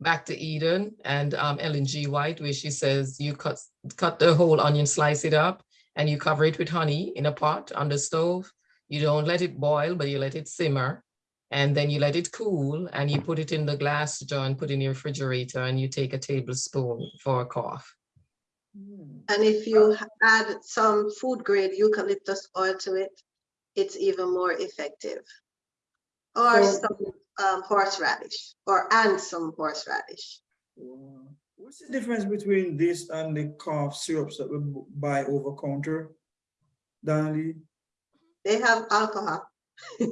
Back to Eden and um, Ellen G. White, where she says you cut cut the whole onion, slice it up, and you cover it with honey in a pot on the stove. You don't let it boil, but you let it simmer. And then you let it cool and you put it in the glass jar and put in your refrigerator and you take a tablespoon for a cough. And if you add some food grade eucalyptus oil to it, it's even more effective. Or So- some um, horseradish, or and some horseradish. Wow. What's the difference between this and the cough syrups that we buy over counter? Donnelly? They have alcohol.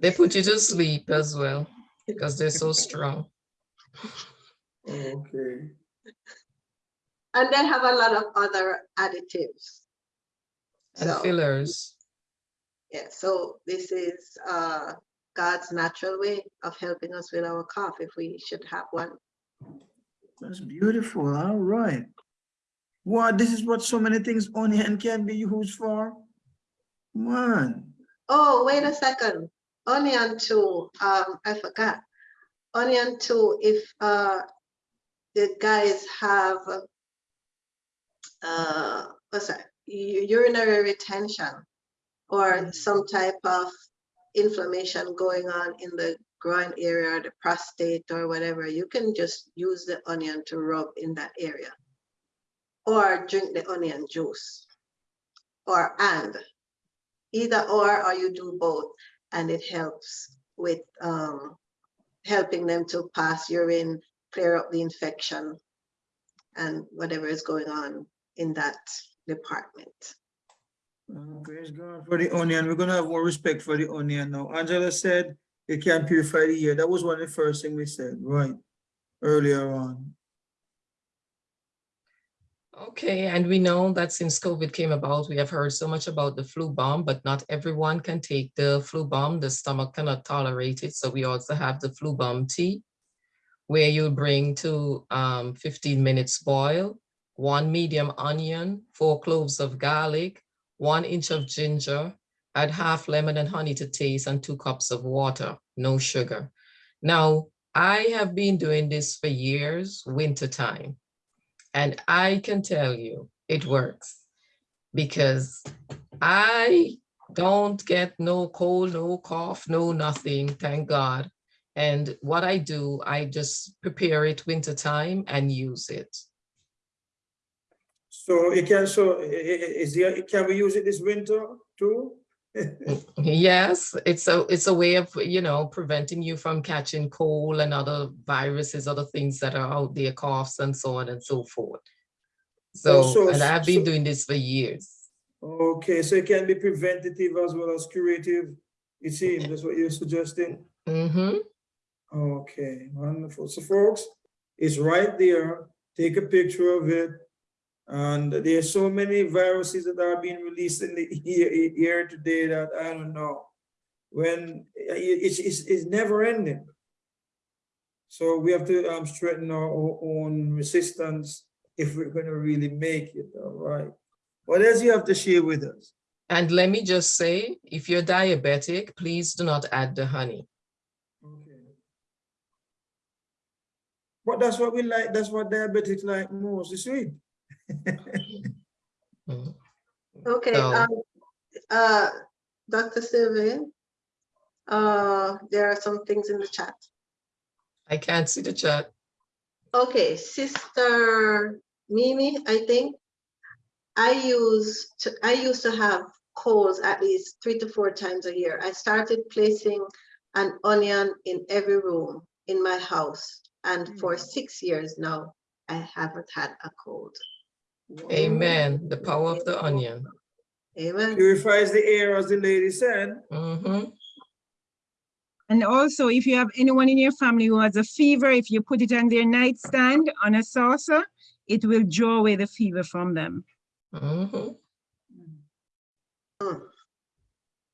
They put you to sleep as well because they're so strong. Okay. And they have a lot of other additives. And So, fillers. Yeah, so this is uh, God's natural way of helping us with our cough if we should have one. That's beautiful. All right. Wow, this is what so many things onion can be used for. Man, Oh, wait a second. Onion too, um, I forgot. Onion too, if uh, the guys have uh, what's that? Urinary retention or some type of inflammation going on in the groin area or the prostate or whatever, you can just use the onion to rub in that area. Or drink the onion juice. Or and either or, or you do both, and it helps with um, helping them to pass urine, clear up the infection, and whatever is going on in that department. Oh, praise God for the onion. We're gonna have more respect for the onion now. Angela said it can purify the ear. That was one of the first things we said, right? Earlier on. Okay, and we know that since COVID came about, we have heard so much about the flu bomb, but not everyone can take the flu bomb. The stomach cannot tolerate it. So we also have the flu bomb tea, where you bring to um, 15 minutes boil, one medium onion, four cloves of garlic, one inch of ginger, add half lemon and honey to taste, and two cups of water, no sugar. Now, I have been doing this for years, winter time. And I can tell you, it works because I don't get no cold, no cough, no nothing, thank God. And what I do, I just prepare it winter time and use it. So it can, so is there, can we use it this winter too? Yes, it's a it's a way of, you know, preventing you from catching cold and other viruses, other things that are out there, coughs and so on and so forth. Oh, So, so- and I've been so- doing this for years. Okay, so it can be preventative as well as curative. It seems, that's what you're suggesting? hmm Okay, wonderful. So folks, it's right there. Take a picture of it. And there are so many viruses that are being released in the year, today that I don't know. When it's, it's, it's never ending. So we have to um, strengthen our own resistance if we're gonna really make it, all right? What else you have to share with us? And let me just say, if you're diabetic, please do not add the honey. Okay. But that's what we like, that's what diabetics like most, the sweet. Okay, So- um, uh, Dr. Sylvain, uh, there are some things in the chat. I can't see the chat. Okay, Sister Mimi, I think. I use, to- I used to have colds at least three to four times a year. I started placing an onion in every room in my house. And for six years now, I haven't had a cold. Amen. The power of the onion. Amen. Purifies the air, as the lady said. Mm -hmm. And also, if you have anyone in your family who has a fever, if you put it on their nightstand on a saucer, it will draw away the fever from them. Mm -hmm. Mm.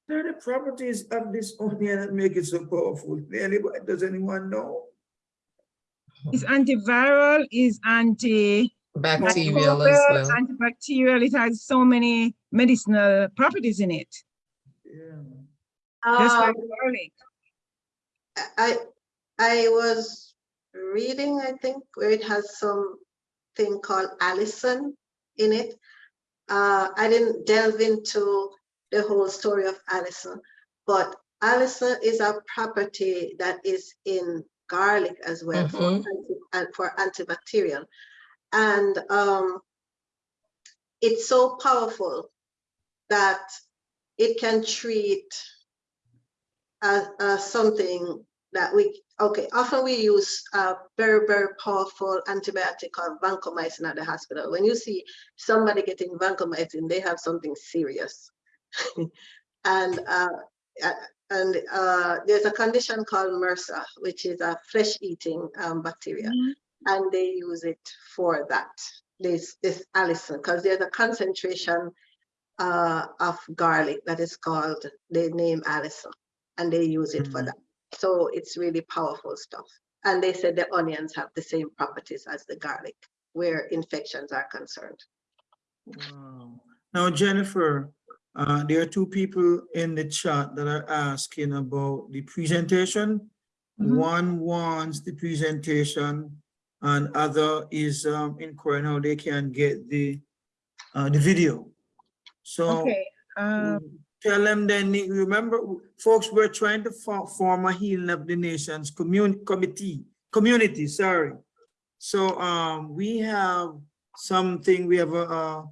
There are the properties of this onion that make it so powerful. Anybody, does anyone know? It's antiviral, is anti Bacterial as well. antibacterial. It has so many medicinal properties in it. Yeah. Just Um, like garlic. I, I was reading, I think, where it has some thing called allicin in it. Uh, I didn't delve into the whole story of allicin, but allicin is a property that is in garlic as well for, Mhm. anti- and for antibacterial. And um, it's so powerful that it can treat as, as something that we, okay, often we use a very, very powerful antibiotic called vancomycin at the hospital. When you see somebody getting vancomycin, they have something serious. and uh, and uh, there's a condition called MRSA, which is a flesh-eating um, bacteria, Mhm. And they use it for that. this, this allicin, because there's a concentration uh, of garlic that is called, they name allicin, and they use it for Mhm. that. So it's really powerful stuff. And they said the onions have the same properties as the garlic where infections are concerned. Wow. Now, Jennifer, uh, there are two people in the chat that are asking about the presentation. Mhm. One wants the presentation and other is um, inquiring how they can get the, uh, the video. So Okay, um, Mm, Tell them they need, remember, folks, we're trying to fo- form a healing of the nations community committee, community, sorry. So um, we have something, we have a, a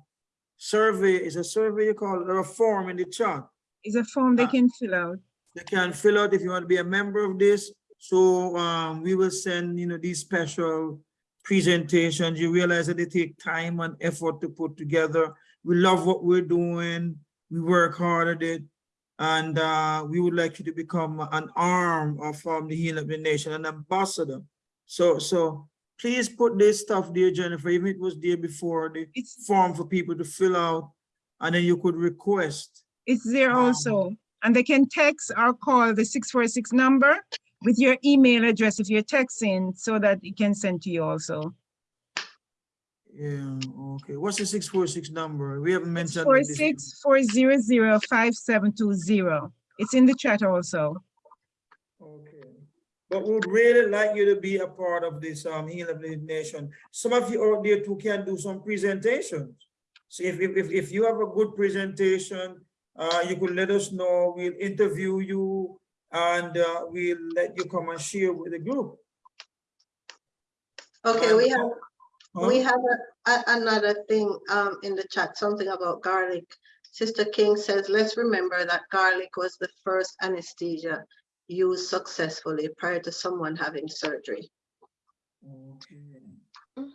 survey, is a survey you call it, or a form in the chat. is a form they Uh, can fill out. They can fill out if you want to be a member of this. So um, we will send, you know, these special presentations. You realize that they take time and effort to put together. We love what we're doing. We work hard at it. And uh, we would like you to become an arm of um, the healing of the nation, an ambassador. So, so please put this stuff there, Jennifer, even it was there before, the It's, form for people to fill out. And then you could request. it's there Um, also, and they can text or call the six four six number with your email address if you're texting, so that it can send to you also. Yeah, okay. What's the six four six number? We haven't mentioned. Four it this- six four zero zero five seven two zero. It's in the chat also. Okay. But we would really like you to be a part of this um healing of the nation. Some of you out there too can do some presentations. So if, if, if, if you have a good presentation, uh, you could let us know, we'll interview you and uh, we'll let you come and share with the group. Okay, And- we have Huh? We have a- a- another thing um, in the chat, something about garlic. Sister King says, let's remember that garlic was the first anesthesia used successfully prior to someone having surgery. Okay.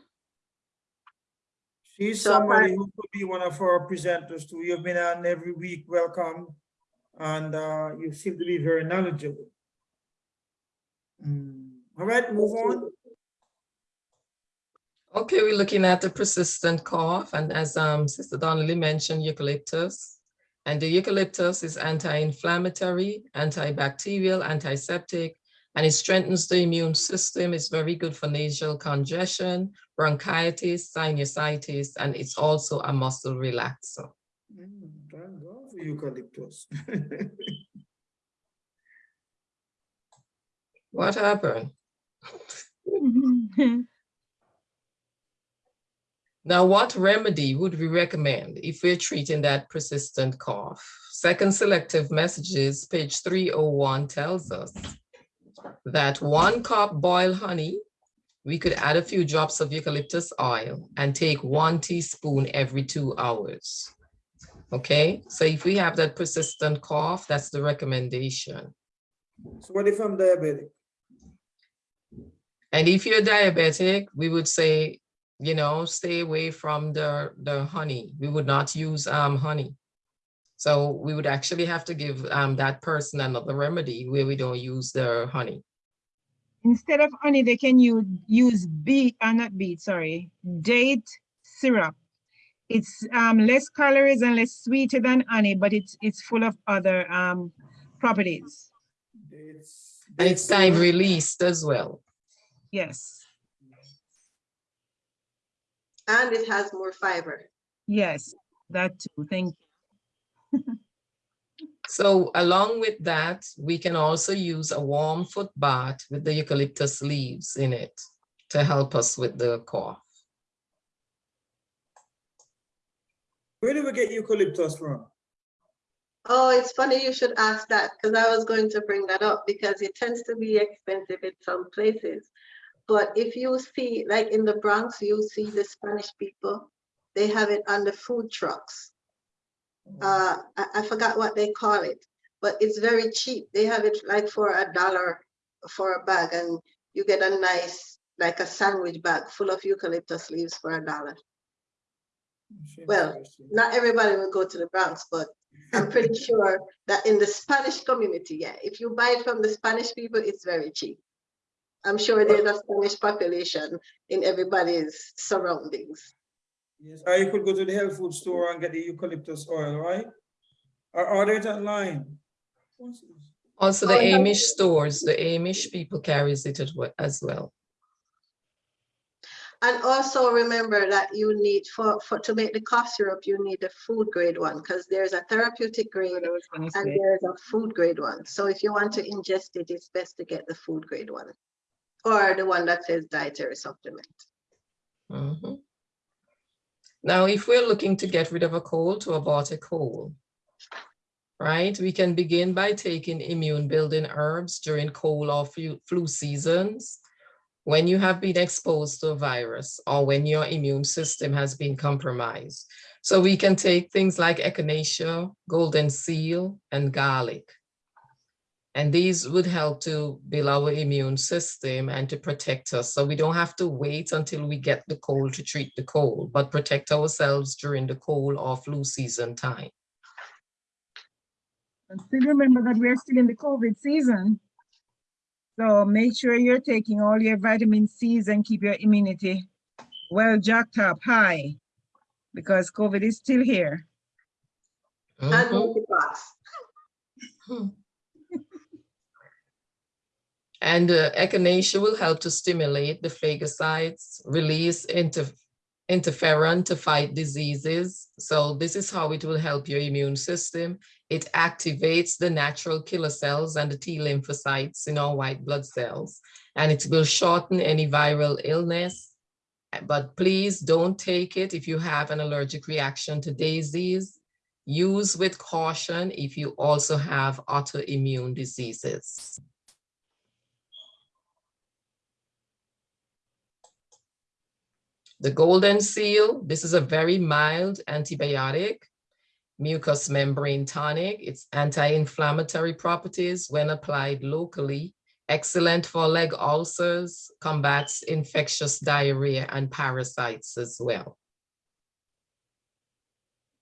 She's So somebody who could be one of our presenters too. You've been on every week, welcome. And uh, you seem to be very knowledgeable. Mm, All right, move on. Okay, we're looking at the persistent cough, and as um, Sister Donnelly mentioned, eucalyptus. And the eucalyptus is anti-inflammatory, antibacterial, antiseptic, and it strengthens the immune system. It's very good for nasal congestion, bronchitis, sinusitis, and it's also a muscle relaxer. Thank God for eucalyptus. What happened? Now, what remedy would we recommend if we're treating that persistent cough? Second Selected Messages, page 301 tells us that one cup boiled honey, we could add a few drops of eucalyptus oil and take one teaspoon every two hours. Okay, so if we have that persistent cough, that's the recommendation. So what if I'm diabetic? And if you're diabetic, we would say, you know, stay away from the, the honey. We would not use um, honey. So we would actually have to give um, that person another remedy where we don't use the honey. Instead of honey, they can use, use beet, uh, not beet, sorry, date syrup. It's um, less calories and less sweeter than honey, but it's, it's full of other um, properties. It's- And it's time released as well. Yes, And it has more fiber. yes, that too, thank you. So along with that, we can also use a warm foot bath with the eucalyptus leaves in it to help us with the cough. Where do we get eucalyptus from? Oh, it's funny you should ask that because I was going to bring that up because it tends to be expensive in some places. But if you see, like in the Bronx, you see the Spanish people, they have it on the food trucks. Uh, I, I forgot what they call it, but it's very cheap. They have it like for a dollar for a bag and you get a nice, like a sandwich bag full of eucalyptus leaves for a dollar. Well, Not everybody will go to the Bronx, but I'm pretty sure that in the Spanish community, yeah, if you buy it from the Spanish people, it's very cheap. I'm sure there's a Spanish population in everybody's surroundings. Yes, or you could go to the health food store and get the eucalyptus oil, right? Or order it online. Also, the Oh, yeah. Amish stores, the Amish people carries it as well. And also remember that you need for, for, to make the cough syrup, you need a food grade one, because there's a therapeutic grade What I was gonna and say. there's a food grade one. So if you want to ingest it, it's best to get the food grade one. Or the one that says dietary supplement. Mhm. Now, if we're looking to get rid of a cold to abort a cold, right, we can begin by taking immune building herbs during cold or flu, flu seasons when you have been exposed to a virus or when your immune system has been compromised. So we can take things like echinacea, golden seal, and garlic. And these would help to build our immune system and to protect us. So we don't have to wait until we get the cold to treat the cold, but protect ourselves during the cold or flu season time. And still remember that we're still in the COVID season. So make sure you're taking all your vitamin C's and keep your immunity well jacked up high because COVID is still here. And Mhm. monkeypox. And uh, echinacea will help to stimulate the phagocytes, release inter interferon to fight diseases. So this is how it will help your immune system. It activates the natural killer cells and the T lymphocytes in our white blood cells, and it will shorten any viral illness. But please don't take it if you have an allergic reaction to daisies. Use with caution if you also have autoimmune diseases. The golden seal, this is a very mild antibiotic, mucous membrane tonic. Its anti-inflammatory properties when applied locally, excellent for leg ulcers, combats infectious diarrhea and parasites as well.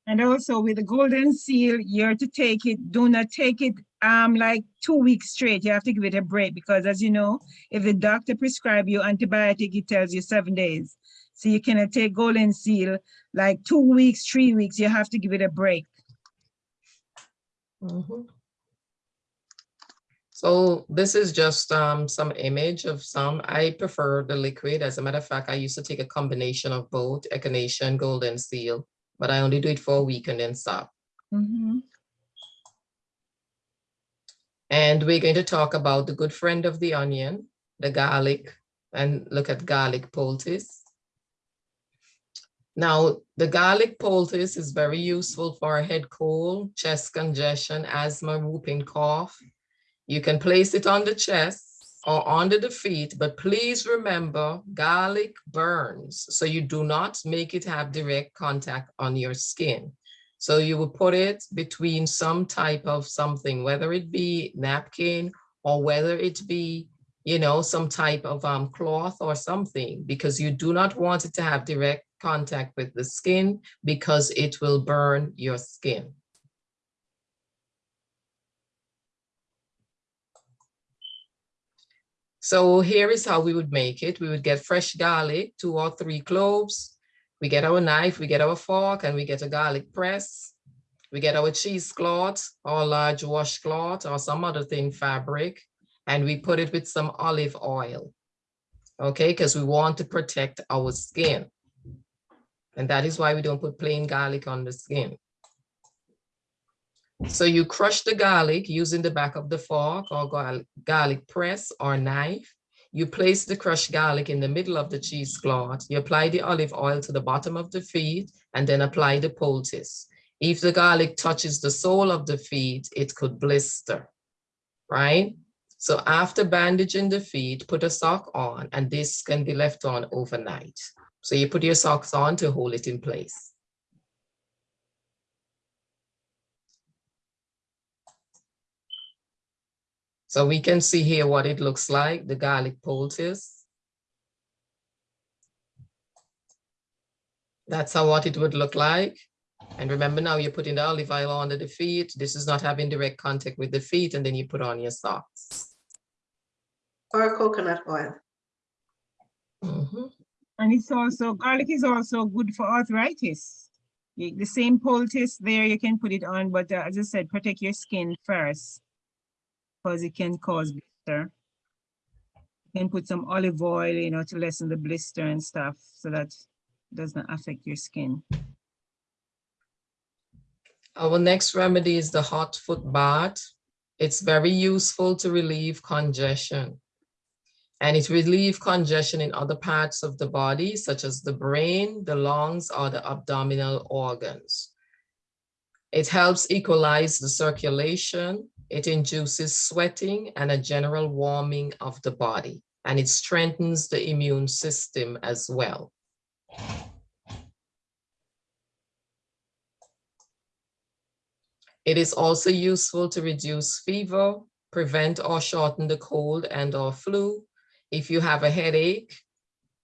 And also with the golden seal, you're to take it, do not take it um like two weeks straight. You have to give it a break because as you know, if the doctor prescribe you antibiotic, it tells you seven days. So you cannot take golden seal like two weeks, three weeks. You have to give it a break. Mhm. So this is just um, some image of some. I prefer the liquid. As a matter of fact, I used to take a combination of both echinacea and golden seal, but I only do it for a week and then stop. Mhm. And we're going to talk about the good friend of the onion, the garlic, and look at garlic poultice. Now, the garlic poultice is very useful for a head cold, chest congestion, asthma, whooping cough. You can place it on the chest or under the feet, but please remember garlic burns, so you do not make it have direct contact on your skin. So you will put it between some type of something, whether it be napkin or whether it be, you know, some type of um, cloth or something, because you do not want it to have direct contact with the skin because it will burn your skin. So here is how we would make it. We would get fresh garlic, two or three cloves. We get our knife, we get our fork, and we get a garlic press. We get our cheesecloth or large washcloth or some other thin fabric, and we put it with some olive oil. Okay, because we want to protect our skin. And that is why we don't put plain garlic on the skin. So you crush the garlic using the back of the fork or garlic press or knife. You place the crushed garlic in the middle of the cheesecloth. You apply the olive oil to the bottom of the feet and then apply the poultice. If the garlic touches the sole of the feet, it could blister, right? So after bandaging the feet, put a sock on and this can be left on overnight. So you put your socks on to hold it in place. So we can see here what it looks like, the garlic poultice. That's how what it would look like. And remember now you're putting the olive oil under the feet. This is not having direct contact with the feet and then you put on your socks. Or coconut oil. Mhm. And it's also, garlic is also good for arthritis. The same poultice there, you can put it on, but uh, as I said, protect your skin first. Because it can cause blister. You can put some olive oil, you know, to lessen the blister and stuff, so that does not affect your skin. Our next remedy is the hot foot bath. It's very useful to relieve congestion. And it relieve congestion in other parts of the body, such as the brain, the lungs, or the abdominal organs. It helps equalize the circulation. It induces sweating and a general warming of the body. And it strengthens the immune system as well. It is also useful to reduce fever, prevent or shorten the cold and or flu. If you have a headache,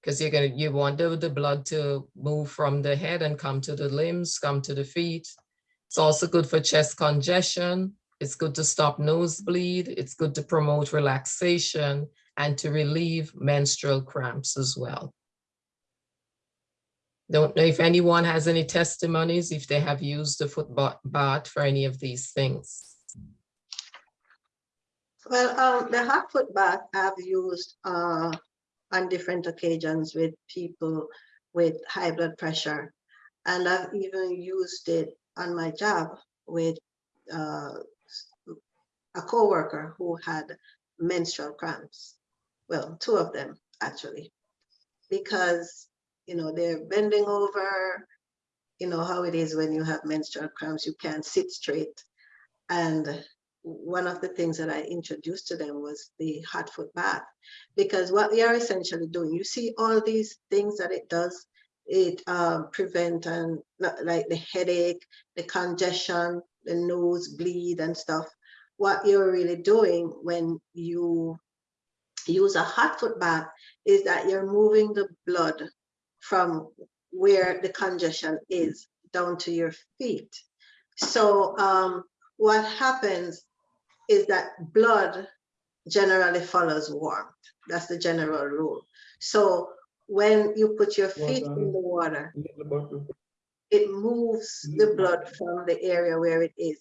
because you're gonna, you want the, the blood to move from the head and come to the limbs, come to the feet. It's also good for chest congestion. It's good to stop nosebleed. It's good to promote relaxation and to relieve menstrual cramps as well. Don't know if anyone has any testimonies, if they have used the foot ba- bath for any of these things. Well, um, the hot foot bath I've used uh on different occasions with people with high blood pressure. And I've even used it on my job with uh a coworker who had menstrual cramps. Well, two of them actually, because you know they're bending over. You know how it is when you have menstrual cramps, you can't sit straight. And one of the things that I introduced to them was the hot foot bath. Because what we are essentially doing, you see all these things that it does, it um, prevent and like the headache, the congestion, the nose bleed and stuff. What you're really doing when you use a hot foot bath is that you're moving the blood from where the congestion is down to your feet. So um, what happens is that blood generally follows warmth. That's the general rule. So when you put your feet in the water, it moves the blood from the area where it is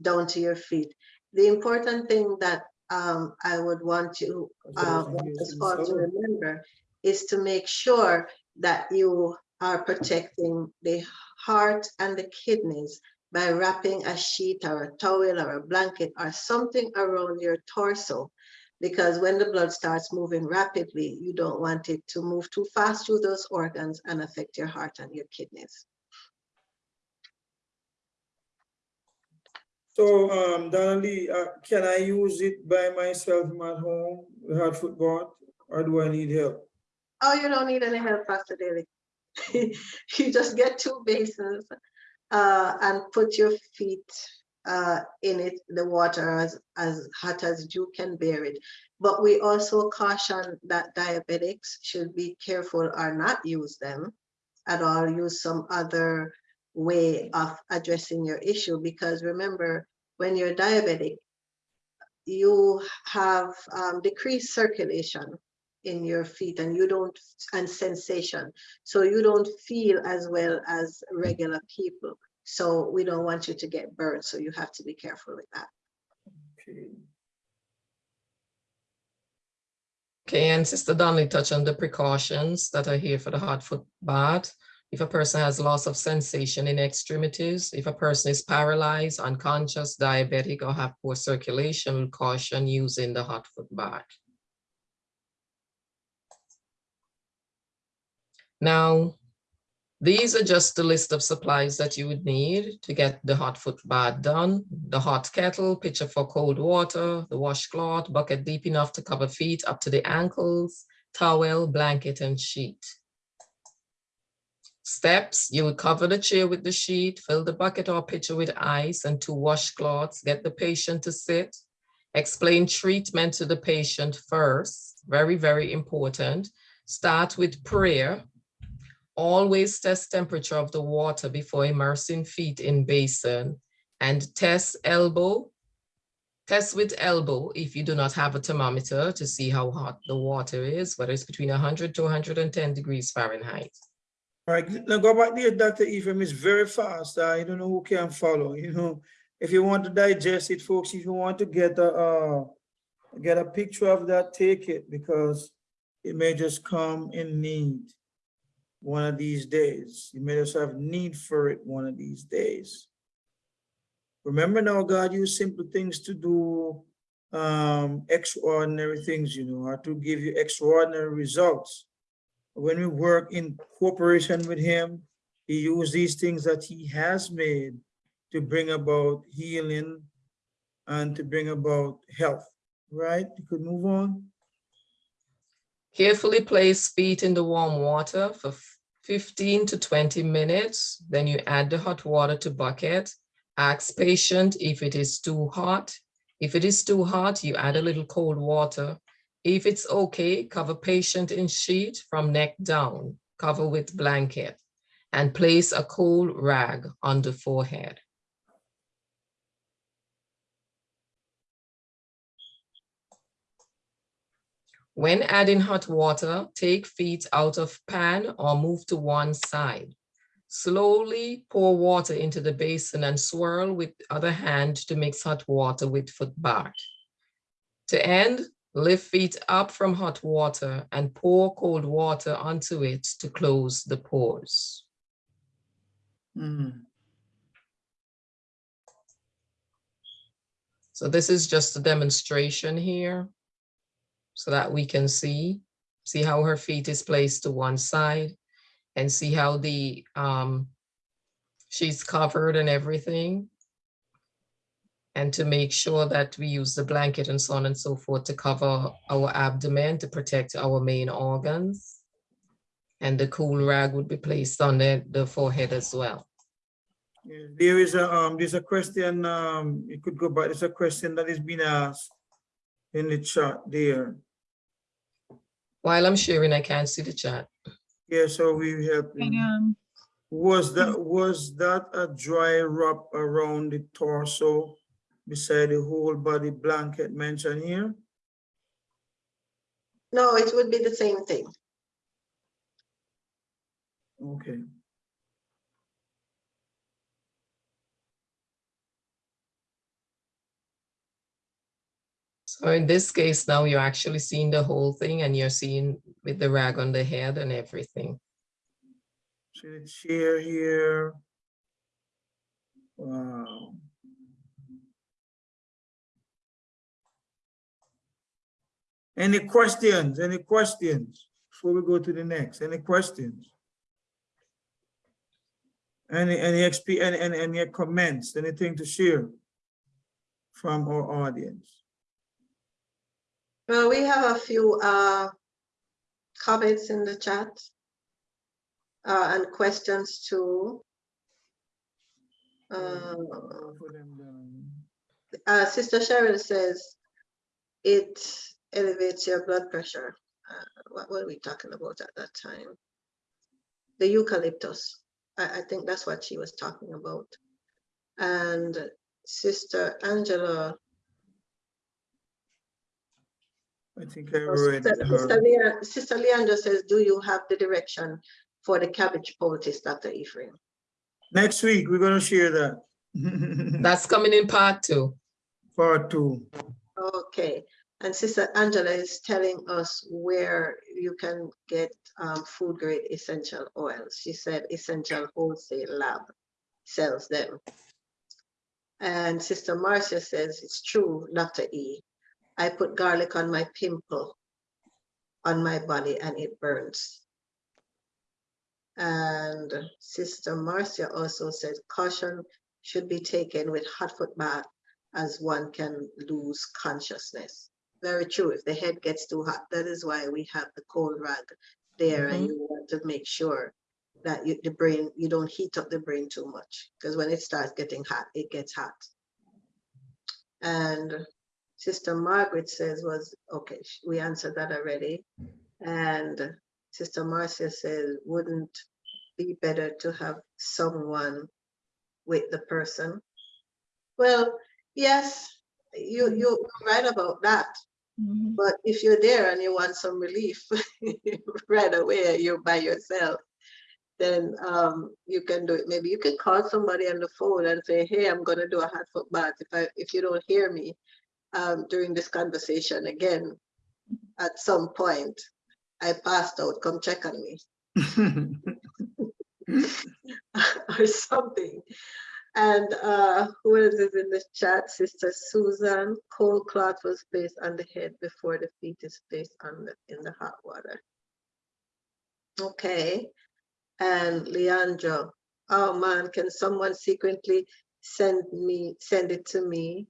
down to your feet. The important thing that um, I would want you, uh, want us all to remember is to make sure that you are protecting the heart and the kidneys by wrapping a sheet or a towel or a blanket or something around your torso. Because when the blood starts moving rapidly, you don't want it to move too fast through those organs and affect your heart and your kidneys. So, um, Donnelly, uh, can I use it by myself my home, the hot foot bath, or do I need help? Oh, you don't need any help, Pastor Daly. you just get two basins uh, and put your feet uh, in it, the water as, as hot as you can bear it. But we also caution that diabetics should be careful or not use them at all, use some other way of addressing your issue. Because remember, when you're diabetic, you have um, decreased circulation in your feet and you don't and sensation so you don't feel as well as regular people so we don't want you to get burned so you have to be careful with that Okay. Okay, and Sister Donnelly touched on the precautions that are here for the hot foot bath. If a person has loss of sensation in extremities, if a person is paralyzed, unconscious, diabetic, or have poor circulation, caution using the hot foot bath. Now, these are just a list of supplies that you would need to get the hot foot bath done. The hot kettle, pitcher for cold water, the washcloth, bucket deep enough to cover feet up to the ankles, towel, blanket, and sheet. Steps, you would cover the chair with the sheet, fill the bucket or pitcher with ice and two washcloths, get the patient to sit. Explain treatment to the patient first, very, very important. Start with prayer, Always test temperature of the water before immersing feet in basin and test elbow, Test with elbow if you do not have a thermometer to see how hot the water is, whether it's between 100 to 110 degrees Fahrenheit. All right, now go back there, Dr. Ephraim, it's very fast. I don't know who can follow, you know. If you want to digest it, folks, if you want to get a, uh, get a picture of that, take it because it may just come in need one of these days. You may just have need for it one of these days. Remember now, God used simple things to do um, extraordinary things, you know, or to give you extraordinary results when we work in cooperation with him, he used these things that he has made to bring about healing and to bring about health, right? You could move on. Carefully place feet in the warm water for 15 to 20 minutes. Then you add the hot water to bucket. Ask patient if it is too hot. If it is too hot, you add a little cold water. If it's okay, cover patient in sheet from neck down, cover with blanket, and place a cool rag on the forehead. When adding hot water, take feet out of pan or move to one side. Slowly pour water into the basin and swirl with other hand to mix hot water with foot bath. To end, lift feet up from hot water and pour cold water onto it to close the pores. Hmm. So this is just a demonstration here so that we can see, see how her feet is placed to one side and see how the, um, she's covered and everything. And to make sure that we use the blanket and so on and so forth to cover our abdomen to protect our main organs. And the cool rag would be placed on the, the forehead as well. There is a, um, there's a question, um, you could go back, there's a question that is being asked in the chat there. While I'm sharing, I can't see the chat. Yeah, so we have, um, was that, was that a dry wrap around the torso beside the whole body blanket mentioned here? No, it would be the same thing. Okay. So in this case, now you're actually seeing the whole thing and you're seeing with the rag on the head and everything. See the chair here. Wow. Any questions? Any questions? Before we go to the next, any questions? Any, any XP, any, any, any comments, anything to share from our audience? Well, we have a few uh, comments in the chat uh, and questions too. Uh, uh, Sister Cheryl says it elevates your blood pressure. Uh, what were we talking about at that time? The eucalyptus. I, I think that's what she was talking about. And Sister Angela, I think I or read Sister, Sister her. Sister Leandra says, do you have the direction for the cabbage poultice, Dr. Ephraim? Next week, we're gonna share that. That's coming in part two. Part two. Okay, and Sister Angela is telling us where you can get um, food grade essential oils. She said Essential Wholesale Lab sells them. And Sister Marcia says, it's true, Dr. E. I put garlic on my pimple on my body and it burns. And Sister Marcia also said caution should be taken with hot foot bath as one can lose consciousness. Very true. If the head gets too hot, that is why we have the cold rag there and mm-hmm. you want to make sure that you, the brain, you don't heat up the brain too much because when it starts getting hot, it gets hot. And Sister Margaret says was, okay, we answered that already. And Sister Marcia says, wouldn't be better to have someone with the person? Well, yes, you, you're right about that. Mhm. But if you're there and you want some relief right away, you're by yourself, then um, you can do it. Maybe you can call somebody on the phone and say, hey, I'm gonna do a hot foot bath. If I, if you don't hear me um, during this conversation again, at some point, I passed out, come check on me or something. And uh, who else is in the chat? Sister Susan, cold cloth was placed on the head before the feet is placed on the, in the hot water. Okay, and Leandra, oh man, can someone secretly send me, send it to me?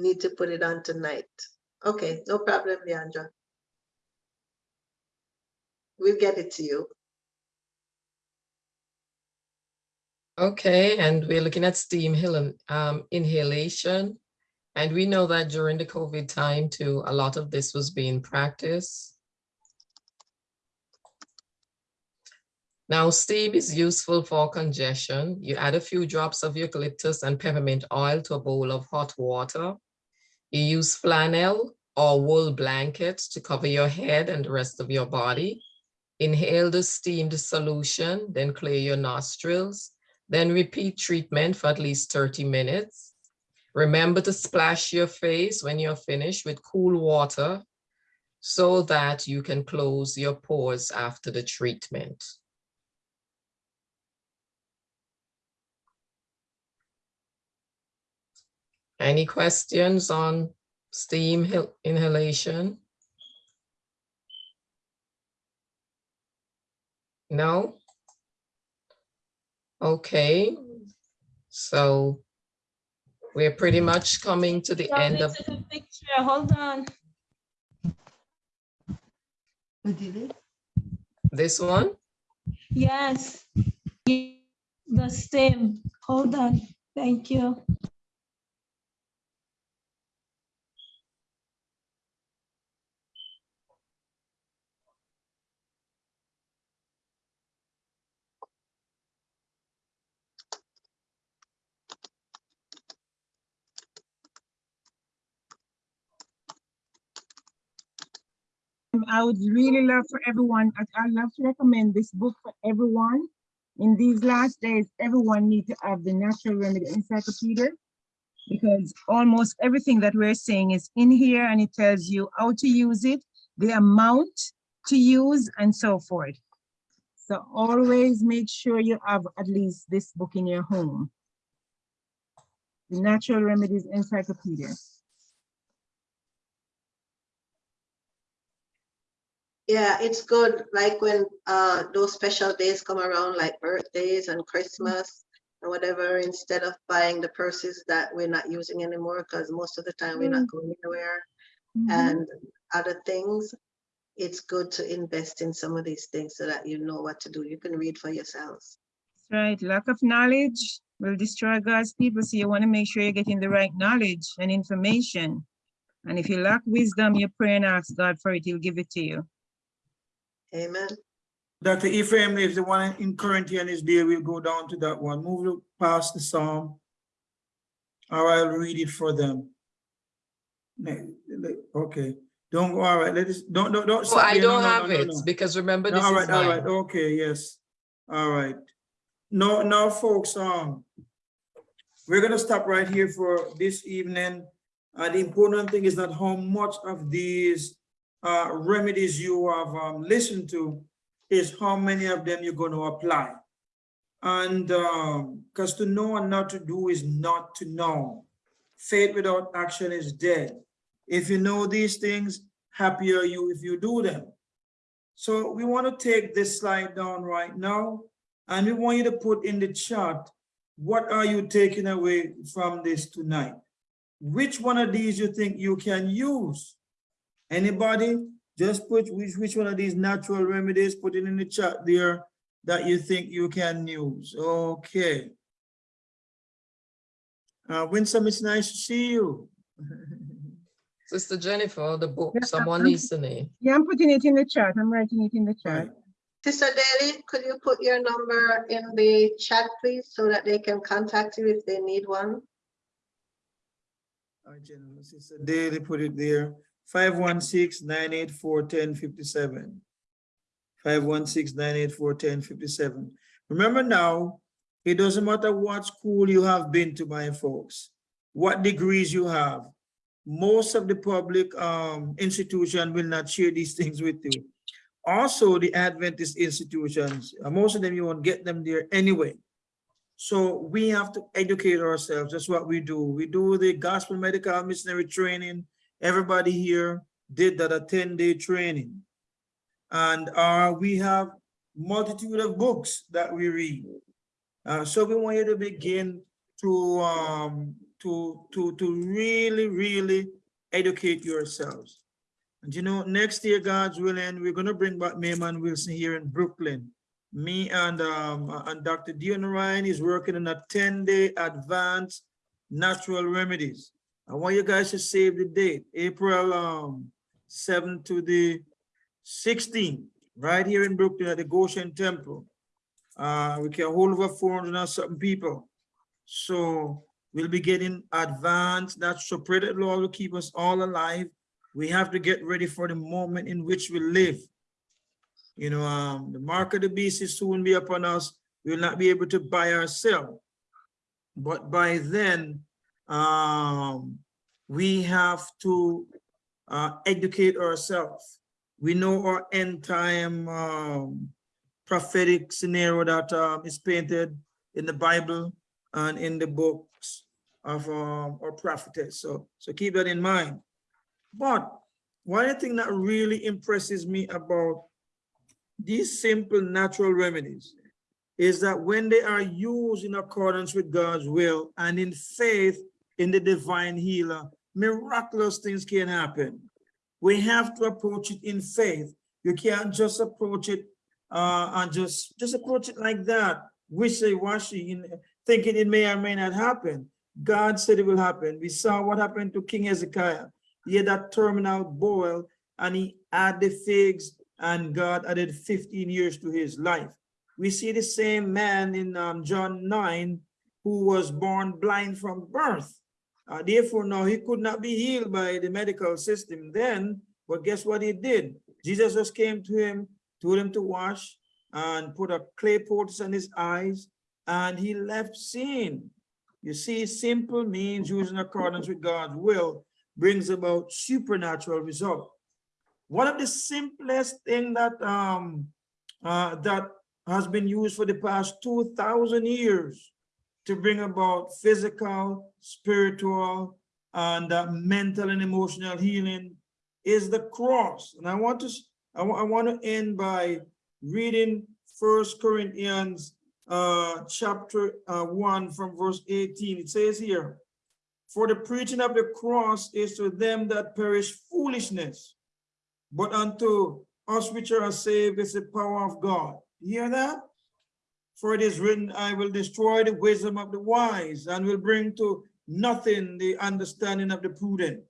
Need to put it on tonight. Okay, no problem, Leandra. We'll get it to you. Okay, and we're looking at steam um, inhalation. And we know that during the COVID time too, a lot of this was being practiced. Now, steam is useful for congestion. You add a few drops of eucalyptus and peppermint oil to a bowl of hot water. You use flannel or wool blankets to cover your head and the rest of your body. Inhale the steamed solution, then clear your nostrils. Then repeat treatment for at least 30 minutes. Remember to splash your face when you're finished with cool water so that you can close your pores after the treatment. Any questions on steam inhalation? No? Okay, so we're pretty much coming to the end of, Picture, hold on. Oh, this one. Yes. The same, hold on, thank you. I would really love for everyone, I- I'd love to recommend this book for everyone. In these last days, everyone needs to have the Natural Remedy Encyclopedia. Because almost everything that we're saying is in here and it tells you how to use it, the amount to use and so forth. So always make sure you have at least this book in your home. The Natural Remedies Encyclopedia. Yeah, it's good, like when uh those special days come around, like birthdays and Christmas and whatever, instead of buying the purses that we're not using anymore, because most of the time we're not going anywhere Mhm. and other things, it's good to invest in some of these things so that you know what to do. You can read for yourselves. That's right. Lack of knowledge will destroy God's people. So you want to make sure you're getting the right knowledge and information. And if you lack wisdom, you pray and ask God for it, he'll give it to you. Amen. Dr. Ephraim, if the one in Corinthian is there, we'll go down to that one. Move past the Psalm. Or I'll read it for them. Okay, don't go, all right, let us, don't, don't, don't. Oh, I there. Don't no, have no, no, it no. because remember this All is right, all right, mine. okay, yes, all right. No, now, folks, um, we're gonna stop right here for this evening. Uh, the important thing is not how much of these uh, remedies you have um, listened to, is how many of them you're gonna apply. And, um, because to know and not to do is not to know. Faith without action is dead. If you know these things, happier you if you do them. So we want to take this slide down right now, and we want you to put in the chat, what are you taking away from this tonight? Which one of these you think you can use? Anybody? Just put which, which one of these natural remedies, put it in the chat there that you think you can use. Okay. Uh, Winsome, it's nice to see you. Sister Jennifer, the book, Yeah, someone I'm- needs to name. Yeah, I'm putting it in the chat. I'm writing it in the chat. Right. Sister Daly, could you put your number in the chat, please, so that they can contact you if they need one? All right, General, Sister Daly put it there, 516-984-1057. 516-984-1057. Remember now, it doesn't matter what school you have been to, my folks, what degrees you have. Most of the public um, institution will not share these things with you. Also, the Adventist institutions, uh, most of them, you won't get them there anyway. So we have to educate ourselves. That's what we do. We do the gospel medical missionary training. Everybody here did that a 10-day training. And uh, we have multitude of books that we read. Uh, so we want you to begin to um, to to to really really educate yourselves. And you know, next year, God's willing, we're gonna bring back Mayman Wilson here in Brooklyn. Me and um and Dr. Dion Ryan is working on a 10-day advanced natural remedies. I want you guys to save the date, April um 7 to the 16th, right here in Brooklyn at the Goshen Temple. Uh, we can hold over 400 and something people. So we'll be getting advanced. That's so pray that Lord will keep us all alive. We have to get ready for the moment in which we live. You know, um, the mark of the beast is soon be upon us. We will not be able to buy ourselves. But by then, um, we have to uh, educate ourselves. We know our end time um, prophetic scenario that um, is painted in the Bible and in the books of um, our prophetess. So, so keep that in mind. But one thing that really impresses me about these simple natural remedies is that when they are used in accordance with God's will and in faith in the divine healer, miraculous things can happen. We have to approach it in faith. You can't just approach it uh, and just, just approach it like that, wishy-washy, thinking it may or may not happen. God said it will happen. We saw what happened to King Hezekiah. He had that terminal boil and he had the figs and God added 15 years to his life. We see the same man in um, John 9 who was born blind from birth. Uh, therefore, now he could not be healed by the medical system then, but guess what he did? Jesus just came to him, told him to wash and put a clay poultice on his eyes, and he left seeing. You see, simple means used in accordance with God's will brings about supernatural result. One of the simplest thing that um uh, that has been used for the past 2,000 years to bring about physical, spiritual, and uh, mental and emotional healing is the cross. And I want to, I I want to end by reading First Corinthians uh, chapter uh, 1 from verse 18. It says here, For the preaching of the cross is to them that perish foolishness, but unto us which are saved is the power of God. You hear that? For it is written, I will destroy the wisdom of the wise and will bring to nothing the understanding of the prudent.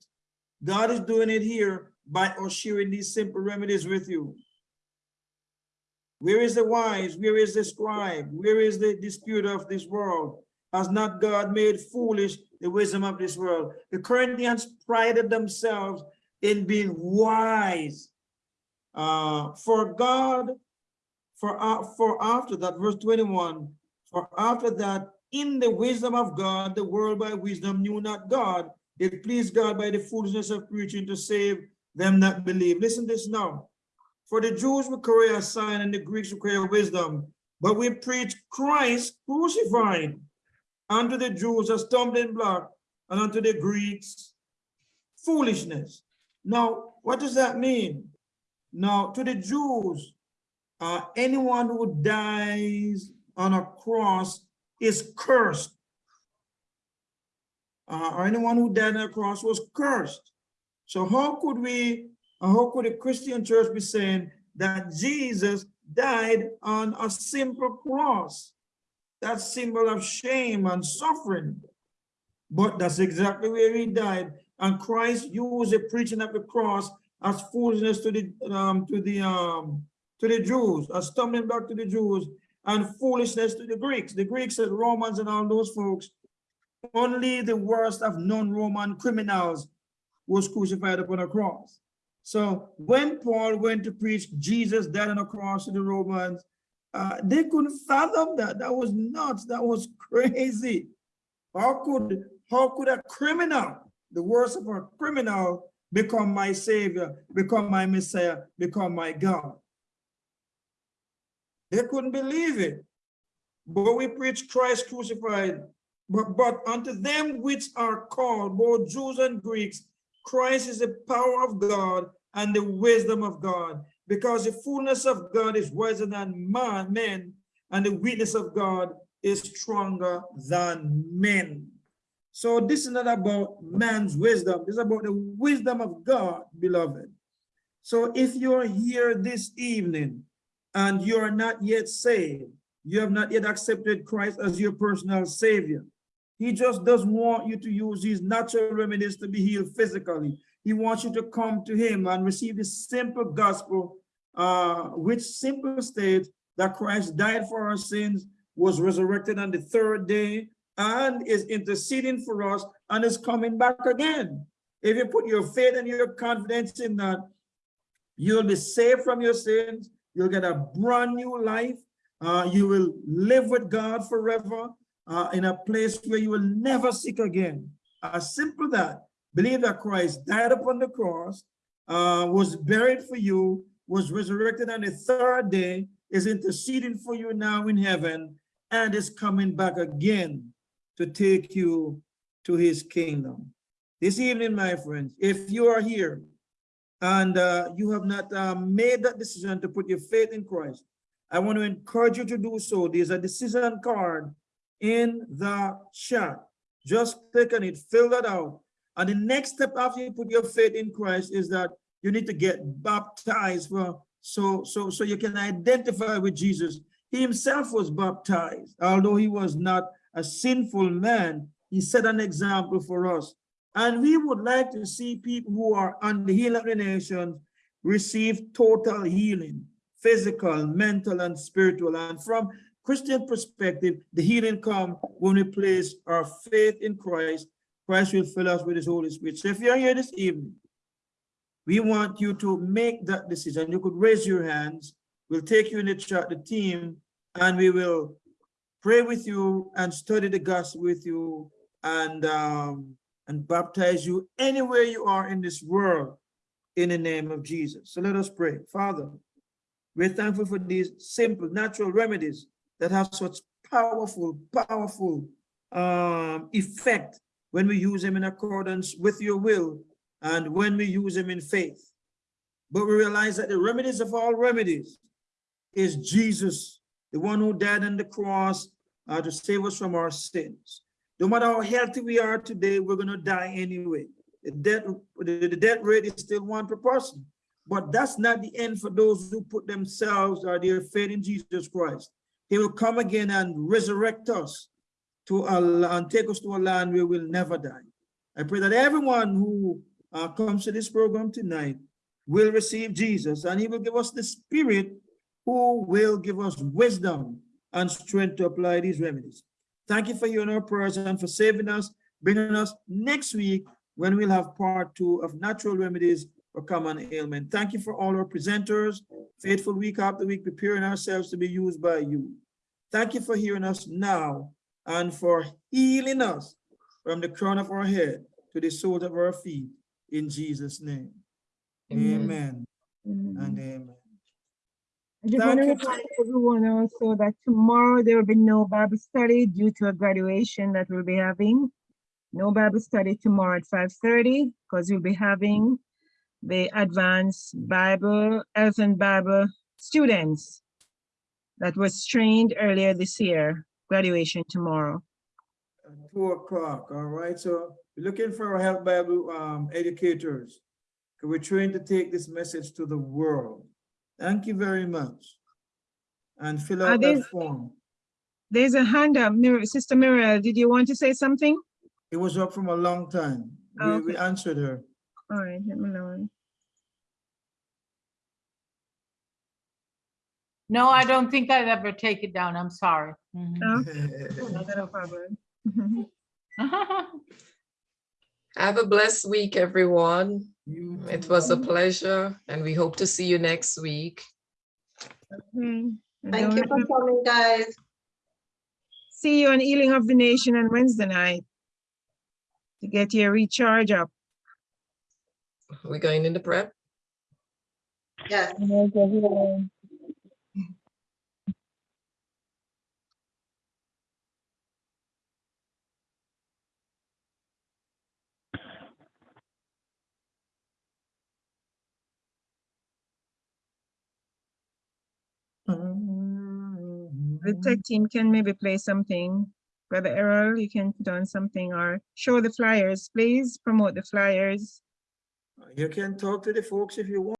God is doing it here by sharing these simple remedies with you. Where is the wise? Where is the scribe? Where is the disputer of this world? Has not God made foolish the wisdom of this world? The Corinthians prided themselves in being wise. Uh, for God, for, uh, for after that, verse 21, for after that, in the wisdom of God, the world by wisdom knew not God. It pleased God by the foolishness of preaching to save them that believe. Listen to this now. For the Jews require a sign and the Greeks require wisdom, but we preach Christ crucified. Unto the Jews a stumbling block, and unto the Greeks foolishness. Now, what does that mean? Now, to the Jews, uh, anyone who dies on a cross is cursed. Uh, or anyone who died on a cross was cursed. So how could we, uh, how could a Christian church be saying that Jesus died on a simple cross? That symbol of shame and suffering. But that's exactly where he died. And Christ used the preaching of the cross as foolishness to the um to the um to the Jews, a stumbling block to the Jews, and foolishness to the Greeks. The Greeks and Romans and all those folks only the worst of non-Roman criminals was crucified upon a cross. So when Paul went to preach Jesus died on a cross to the Romans, uh, they couldn't fathom that. That was nuts. That was crazy. How could how could a criminal, the worst of a criminal, become my savior, become my Messiah, become my God? They couldn't believe it. But we preach Christ crucified. But, but unto them which are called, both Jews and Greeks, Christ is the power of God and the wisdom of God. Because the fullness of God is wiser than man, men, and the weakness of God is stronger than men. So this is not about man's wisdom. This is about the wisdom of God, beloved. So if you're here this evening and you're not yet saved, you have not yet accepted Christ as your personal savior. He just doesn't want you to use these natural remedies to be healed physically. He wants you to come to him and receive the simple gospel, uh, which simple states that Christ died for our sins, was resurrected on the third day, and is interceding for us and is coming back again. If you put your faith and your confidence in that, you'll be saved from your sins, you'll get a brand new life, uh, you will live with God forever uh, in a place where you will never seek again. As simple that. Believe that Christ died upon the cross, uh, was buried for you, was resurrected on the third day, is interceding for you now in heaven, and is coming back again to take you to his kingdom. This evening, my friends, if you are here and uh, you have not uh, made that decision to put your faith in Christ, I want to encourage you to do so. There's a decision card in the chat. Just click on it, fill that out. And the next step after you put your faith in Christ is that you need to get baptized for so so so you can identify with Jesus. He himself was baptized, although he was not a sinful man. He set an example for us. And we would like to see people who are on the healing of the nations receive total healing physical, mental, and spiritual. And from Christian perspective, the healing come when we place our faith in Christ. Christ will fill us with his Holy Spirit. So if you're here this evening, we want you to make that decision. You could raise your hands. We'll take you in the chat, the team, and we will pray with you and study the gospel with you and um, and baptize you anywhere you are in this world in the name of Jesus. So let us pray. Father, we're thankful for these simple natural remedies that have such powerful, powerful um, effect when we use them in accordance with your will and when we use them in faith. But we realize that the remedies of all remedies is Jesus, the one who died on the cross uh, to save us from our sins. No matter how healthy we are today, we're going to die anyway. The death, the, rate is still one per person. But that's not the end for those who put themselves or their faith in Jesus Christ. He will come again and resurrect us to a, and take us to a land where we'll never die. I pray that everyone who uh, comes to this program tonight will receive Jesus and he will give us the spirit who will give us wisdom and strength to apply these remedies. Thank you for hearing our prayers and for saving us, bringing us next week when we'll have part two of natural remedies for common ailment. Thank you for all our presenters, faithful week after week, preparing ourselves to be used by you. Thank you for hearing us now and for healing us from the crown of our head to the soles of our feet in Jesus' name. Amen, and amen. I just want to remind everyone also that tomorrow there will be no Bible study due to a graduation that we'll be having. No Bible study tomorrow at five thirty, because we'll be having the advanced Bible, Elf and Bible students that was trained earlier this year, graduation tomorrow. At Two o'clock, all right, so we're looking for our help Bible um, educators. We're trying to take this message to the world. Thank you very much. And fill out there- that form. There's a hand up, Mir- Sister Muriel, did you want to say something? It was up from a long time. We, Oh, we okay. answered her. All right, let me know. No, I don't think I'd ever take it down. I'm sorry. Mhm. Okay, no problem. Have a blessed week, everyone. You It was a pleasure and we hope to see you next week. Okay. And Thank you for coming, guys. See you on Healing of the Nation on Wednesday night. To get your recharge up. We're going into prep. Yes. The mm-hmm. tech team can maybe play something. Brother Errol, you can put on something or show the flyers, please promote the flyers. You can talk to the folks if you want.